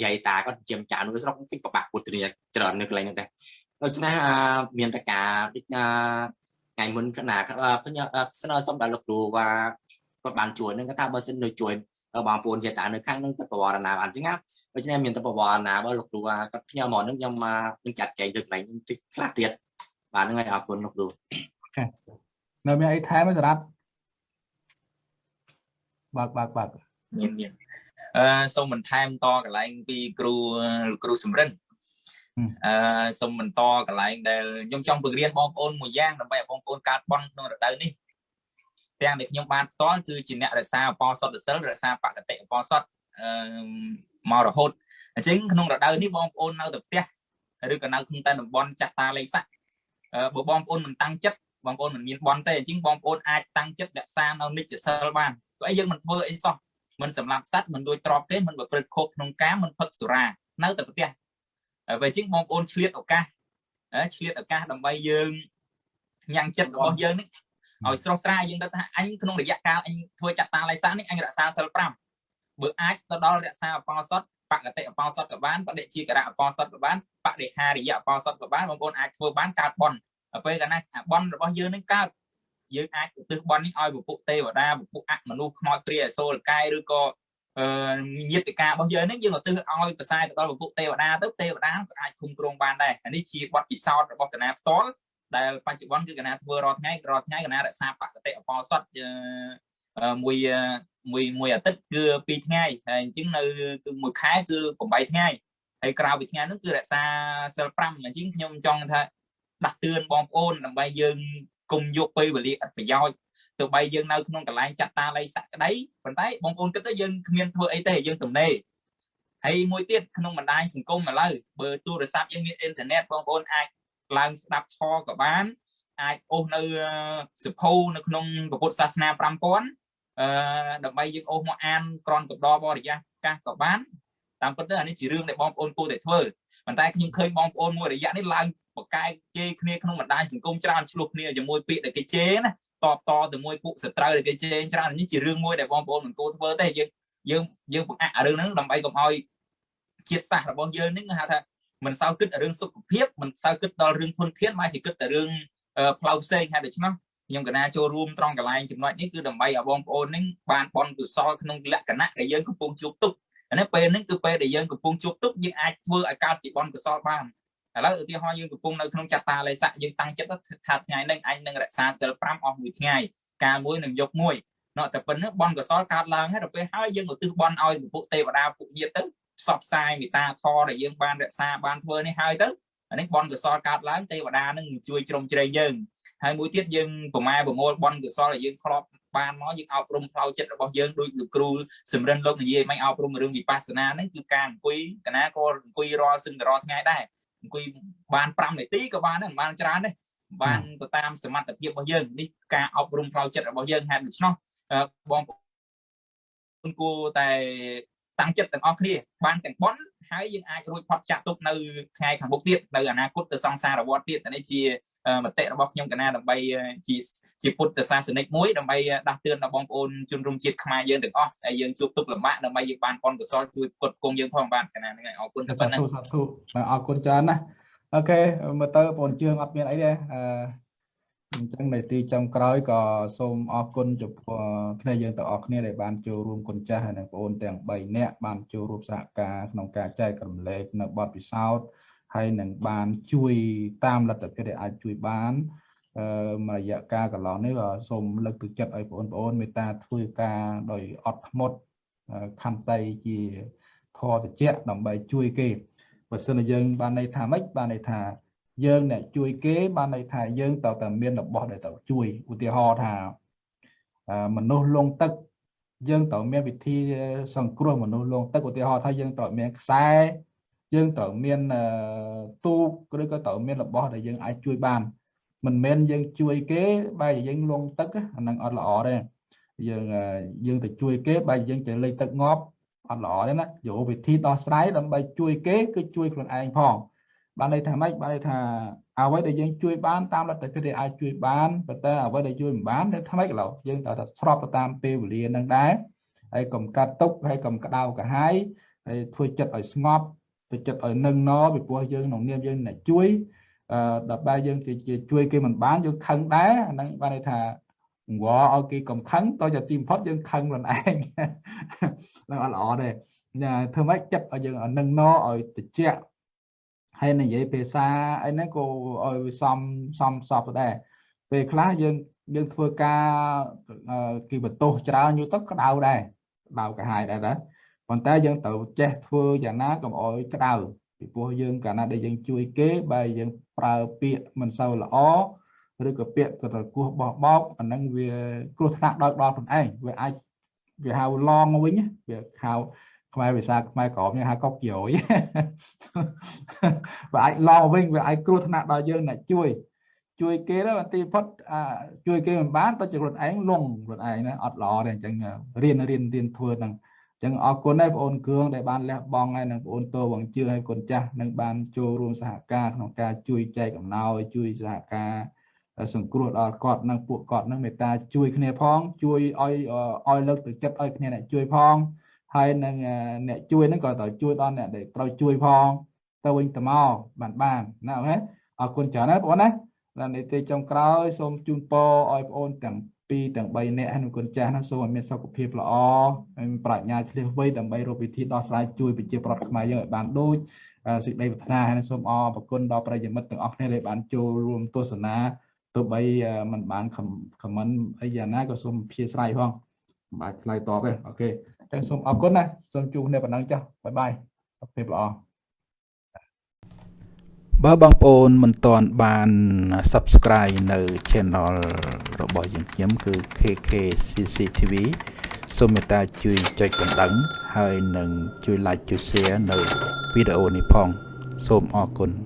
Speaker 2: យាយតាគាត់ជាម្ចាស់នៅស្រុកគេប្របាក់ពុទ្ធនីច្រើននៅកន្លែងហ្នឹងដែរដូច្នេះមានតការដូច ថ្ងៃមុនគណៈខ្ញុំស្នើសុំដល់លោកគ្រូว่าគាត់បានជួយនឹងគាត់ថាបើសិននៅជួយបងប្អូនជាតានៅខាងនឹងទៅបវរណាបានអញ្ចឹងណាដូច្នេះមានទៅបវរណាបើលោកគ្រូថាគាត់ខ្ញុំមកនឹងខ្ញុំមកនឹងចាត់ចែងទៅកន្លែងតិចខ្លះទៀតបាទហ្នឹងហើយអរគុណលោកគ្រូ
Speaker 1: នៅមានអីថែមទេសារ៉ាត់បើកបើកបើក
Speaker 3: មានមានអឺសូមបន្ថែមតកន្លែងពីគ្រូលោកគ្រូសំរិន អឺសូមបន្តកន្លែងដែលខ្ញុំចង់បង្រៀនបងប្អូនមួយយ៉ាងដើម្បីឲ្យបងប្អូនកើតបន់ក្នុងរដូវនេះទាំងដែលខ្ញុំបានផ្ទាល់គឺជាអ្នករក្សាអបសុទ្ធសិលរក្សាបកតិអបសុទ្ធអឺមករហូតអញ្ចឹងក្នុងរដូវនេះបងប្អូននៅតែផ្ទះឬក៏នៅក្នុងតែតំបន់ចាក់តាលេខស័កបើបងប្អូនមិនតាំងចិត្តបងប្អូនមិនមានបន់ទេអញ្ចឹងបងប្អូនអាចតាំងចិត្តរក្សានៅនិច្ចសិលបានព្រោះអីយើងមិនធ្វើអីសោះមិនសម្លាប់សត្វមិនលួចទ្រព្យទេមិនប្រព្រឹត្តខុសក្នុងការមិនផឹកសុរានៅតែផ្ទះ ហើយអញ្ចឹងបងប្អូនឆ្លៀតឱកាសឆ្លៀតឱកាសដើម្បីយើងញ៉ាំងចិត្តរបស់យើងនេះឲ្យស្រស់ស្រាយយើងទៅថាអញក្នុងរយៈកាលអញធ្វើចាត់តាឡៃសានេះអញរក្សាសិល5បើអាចទៅដល់រក្សាអបោសុតបកតិអបោសុតក៏បានបដិជាករៈអបោសុតក៏បានបដិហារិយអបោសុតក៏បានបងប្អូនអាចធ្វើបានកើតបន់ពេលកាលណាបន់របស់យើងនឹងកើតយើងអាចឧទ្ទិសបន់នេះឲ្យពពុះទេវតាពពុះអមនុស្សខ្មោចព្រាយអសូរកាយឬក៏អឺ ញាតិការរបស់យើងនេះយើងឧទ្ទិសឲ្យប្រសើរទៅដល់ពពុះទេវតាទៅទេវតាក៏អាចគុំគ្រងបានដែរអានេះជាបទពិសោធន៍របស់កណាផ្ទាល់ដែលបច្ចុប្បន្នគឺកណាធ្វើរាល់ថ្ងៃរាល់ថ្ងៃកណារក្សាបកតិអបោសុតមួយមួយមួយអាទិត្យគឺ2ថ្ងៃហើយអញ្ចឹងនៅគឺមួយខែគឺ8ថ្ងៃហើយក្រៅពីថ្ងៃហ្នឹងគឺរក្សាសិល5អញ្ចឹងខ្ញុំចង់ថាដាស់តឿនបងប្អូនដើម្បីយើងគុំយកពេលវេលាអត់ប្រយោជន៍ ទោះបីយើងនៅក្នុងកន្លែងចាត់តាល័យសក្តីប៉ុន្តែបងប្អូនគិតទៅយើងគ្មានធ្វើអីទេយើងទំនេរហើយមួយទៀតក្នុងបណ្ដាញសង្គមឥឡូវបើទូរស័ព្ទយើងមានអ៊ីនធឺណិតបងប្អូនអាចឡើងស្ដាប់ធម៌ក៏បាន អាចអូសនៅសិភៅនៅក្នុងពុទ្ធសាសនា5000អឺដើម្បីយើងអូសមកអានក្រនកដបរិយាកាសក៏បានតាមពិតទៅអានេះជារឿងដែលបងប្អូនគួរតែធ្វើប៉ុន្តែខ្ញុំឃើញបងប្អូនមួយរយៈនេះឡើងបកកែកជេរគ្នាក្នុងបណ្ដាញសង្គមច្រើនឆ្លោះគ្នាជាមួយពាក្យដែលគេជេរណា តបតទៅមួយពួកសត្រូវដែលគេជេរច្រើននេះជារឿងមួយដែលបងប្អូនមិនគួរធ្វើទេយើងយើងយើងបង្អាក់រឿងហ្នឹងដើម្បីកុំឲ្យជាតិសាសន៍របស់យើងហ្នឹងហៅថាមិនសូវគិតរឿងសុខភាពមិនសូវគិតដល់រឿងធនធានមកជាគិតតែរឿងផ្លូវផ្សេងហើយដូច្នោះខ្ញុំកណាចូលរួមត្រង់កន្លែងចំណុចនេះគឺដើម្បីឲ្យបងប្អូននឹងបានបន់កុសលក្នុងលក្ខណៈដែលយើងកំពុងជួបទុកអានេះពេលនេះគឺពេលដែលយើងកំពុងជួបទុកយើងអាចធ្វើឲ្យកើតជាបន់កុសលបាន ឥឡូវឧទាហរណ៍យើងកំពុងនៅក្នុងចតាលេស័កយើងតាំងចិត្តថាថ្ងៃនេះអញនឹងរក្សាសិល5អស់មួយថ្ងៃកាលមួយនឹងយកមួយណោះតែប៉ុណ្្នឹងបនកសលកើតឡើងហើយដល់ពេលហើយយើងឧទ្ទិសបនឲ្យពុទ្ធទេវតាពុទ្ធញាតទៅផ្សព្វផ្សាយមេត្តាធម៌ដែលយើងបានរក្សាបានធ្វើនេះហើយទៅអានេះបនកសលកើតឡើងទេវតានឹងជួយជ្រោមជ្រែងយើងហើយមួយទៀតយើងប្រម៉ែប្រមូលបនកសលដែលយើងធ្លាប់បានមកយើងអប់រំផ្លូវចិត្តរបស់យើងដោយលោកគ្រូសម្រិនលោកនិយាយមិនអប់រំរឿងវិបស្សនាហ្នឹងគឺការអង្គុយកណាក៏អង្គុយរាល់សឹងរាល់ថ្ងៃដែរ អង្គុយបាន5នាទីក៏បានដែរមិនបានច្រើនទេបានទៅតាមសមត្ថភាពរបស់យើងនេះការអប់រំផ្លូវចិត្តរបស់យើងហេតុដូច្នោះបងប្អូនគួរតែ តាំងចិត្តទាំងអស់គ្នាបានទាំងប៉ុនហើយយើងអាចរួចផុតចាក់ទុកនៅថ្ងៃខាងមុខទៀតនៅអនាគតទៅសង្សារវដ្តទៀតនេះជាមតិរបស់ខ្ញុំកណាដើម្បីជាជាពុទ្ធសាសនិកមួយដើម្បីដាស់តឿនដល់បងប្អូនជនរួមជាតិខ្មែរយើងទាំងអស់ហើយយើងជួបទុកលំបាកដើម្បីយើងបានប៉ុនកុសលជួយផ្គត់ផ្គង់យើងផងបានកណាហ្នឹងហើយអរគុណទៅប៉ុណ្ណឹង
Speaker 1: សាធុអរគុណច្រើនណាស់អូខេមើលទៅបងជឿងអត់មានអីទេអឺ អញ្ចឹងនៅទីចុងក្រោយក៏សូមអរគុណចំពោះគ្នាយើងទាំងអស់គ្នាដែលបានចូលរួមគុណចាស់ហើយនិងបងប្អូនទាំង3នាក់បានចូលរួមសហការក្នុងការចែករំលែកនៅបទពិសោធន៍ហើយនឹងបានជួយតាមលទ្ធភាពដែលអាចជួយបានអឺមួយរយៈកាលកន្លងនេះក៏សូមលើកទឹកចិត្តឲ្យបងប្អូនមេត្តាធ្វើការដោយអត់ធ្មត់ខន្តីជាធម៌តិចដើម្បីជួយគេបើសិនជាយើងបានន័យថាម៉េចបានន័យថា យើងអ្នកជួយគេបានន័យថាយើងត្រូវតែមានរបស់ដែលត្រូវជួយឧទាហរណ៍ថាមនុស្សលងទឹកយើងត្រូវមានវិធីសង្គ្រោះមនុស្សលងទឹកឧទាហរណ៍ថាយើងត្រូវមានខ្សែយើងត្រូវមានទូកឬក៏ត្រូវមានរបស់ដែលយើងអាចជួយបានមិនមែនយើងជួយគេបែរជាយើងលងទឹកអានឹងអត់ល្អទេយើងយើងទៅជួយគេបែរជាយើងទៅលេខទឹកងាប់អត់ល្អទេណាយកវិធីដោះស្រាយដើម្បីជួយគេគឺជួយខ្លួនឯងផង បានន័យថាម៉េចបានន័យថាអ្វីដែលយើងជួយបានតាមលទ្ធភាពដែលអាចជួយបានប៉ុន្តែអ្វីដែលជួយមិនបាននៅថ្មីកន្លោយើងត្រូវតែស្របទៅតាមពេលវេលានឹងដែរហើយកុំកាត់ទុកហើយកុំក្តៅក្រហាយហើយធ្វើចិត្តឲ្យស្ងប់ធ្វើចិត្តឲ្យនឹងណពីព្រោះយើងក្នុងនាមយើងអ្នកជួយអឺដល់បែរយើងជាជួយគេមិនបានយើងខឹងដែរអាហ្នឹងបានន័យថាងវឲ្យគេកំខឹងតទៅទីបំផុតយើងខឹងខ្លួនឯងនឹងអត់ល្អទេធ្វើម៉េចចិត្តឲ្យយើងនឹងណឲ្យតិច ហើយនិយាយភាសាអីហ្នឹងក៏ឲ្យសំសំសពដែរពេលខ្លះយើងយើងធ្វើការគេបន្ទោសច្រើនយូរទៅក្តៅដែរក្តៅកាហាយដែរដែរប៉ុន្តែយើងត្រូវចេះធ្វើយ៉ាងណាកុំឲ្យក្តៅពីព្រោះយើងកាលណាដែលយើងជួយគេបើយើងប្រើពាក្យមិនសូវល្អឬក៏ពាក្យក៏ទៅគោះបោះបោកអាហ្នឹងវាគ្រោះថ្នាក់ដល់ដល់ខ្លួនឯងវាអាចវាហៅឡងវិញវាហៅ ខ្មែរភាសាខ្មែរក្រមយើងហៅកុកជ្រោយវាអាចឡងវិញវាអាចគ្រោះថ្នាក់ដល់យើងអ្នកជួយ ជួយគេទៅទីផុតជួយគេមិនបានទៅជាខ្លួនឯងលងខ្លួនឯងណាអត់ល្អទេអញ្ចឹងរៀនរៀនរៀនធ្វើហ្នឹងអញ្ចឹងអរគុណដែរបងអូនគ្រឿងដែលបានលះបង់ហើយនិងបងអូនតវងជឿហើយកូនចាស់នឹងបានចូលរួមសហការក្នុងការជួយចែកអំណោយជួយសហការសង្គ្រោះដល់គាត់និងពួកគាត់នឹងមេត្តាជួយគ្នាផងជួយឲ្យឲ្យលើកទឹកចិត្តឲ្យគ្នាអ្នកជួយផង ហើយនឹងអ្នកជួយហ្នឹងក៏ត្រូវជួយដល់អ្នកដែលត្រូវជួយផងទៅវិញទៅមកបានបានណាអូខេអរគុណច្រើនណាបងណាដល់នីតិចុងក្រោយសូមជូនពរឲ្យបងអូនទាំងពីរទាំង3នាក់ហើយនឹងគុណចាស់ណាសូមឲ្យមានសុខភាពល្អហើយប្រាជ្ញាឆ្លៀសវៃដើម្បីរកវិធីដោះស្រាយជួយប្រជាប្រដ្ឋខ្មែរយើងឲ្យបានដូចសេចក្តីប្រាថ្នាហើយសូមអរគុណដល់ប្រិយមិត្តទាំងអស់គ្នាដែលបានចូលរួមទស្សនាទោះបីมันបានខមមិនអីយ៉ាងណាក៏សូមអធិស្ឋានផងមិនបាច់ឆ្លើយតបទេអូខេអញ្ចឹងសូមអរគុណណាសូមជួបគ្នាប៉ុណ្ណឹងចាស់បាយបាយសុខភាពល្អបើបងប្អូនមិនទាន់បាន Subscribe នៅ Channel របស់យើងខ្ញុំគឺ KK CCTV សូមមេត្តាជួយចុចកណ្ដឹងហើយនឹងជួយ Like ជួយ Share នៅវីដេអូនេះផង សូមអរគុណ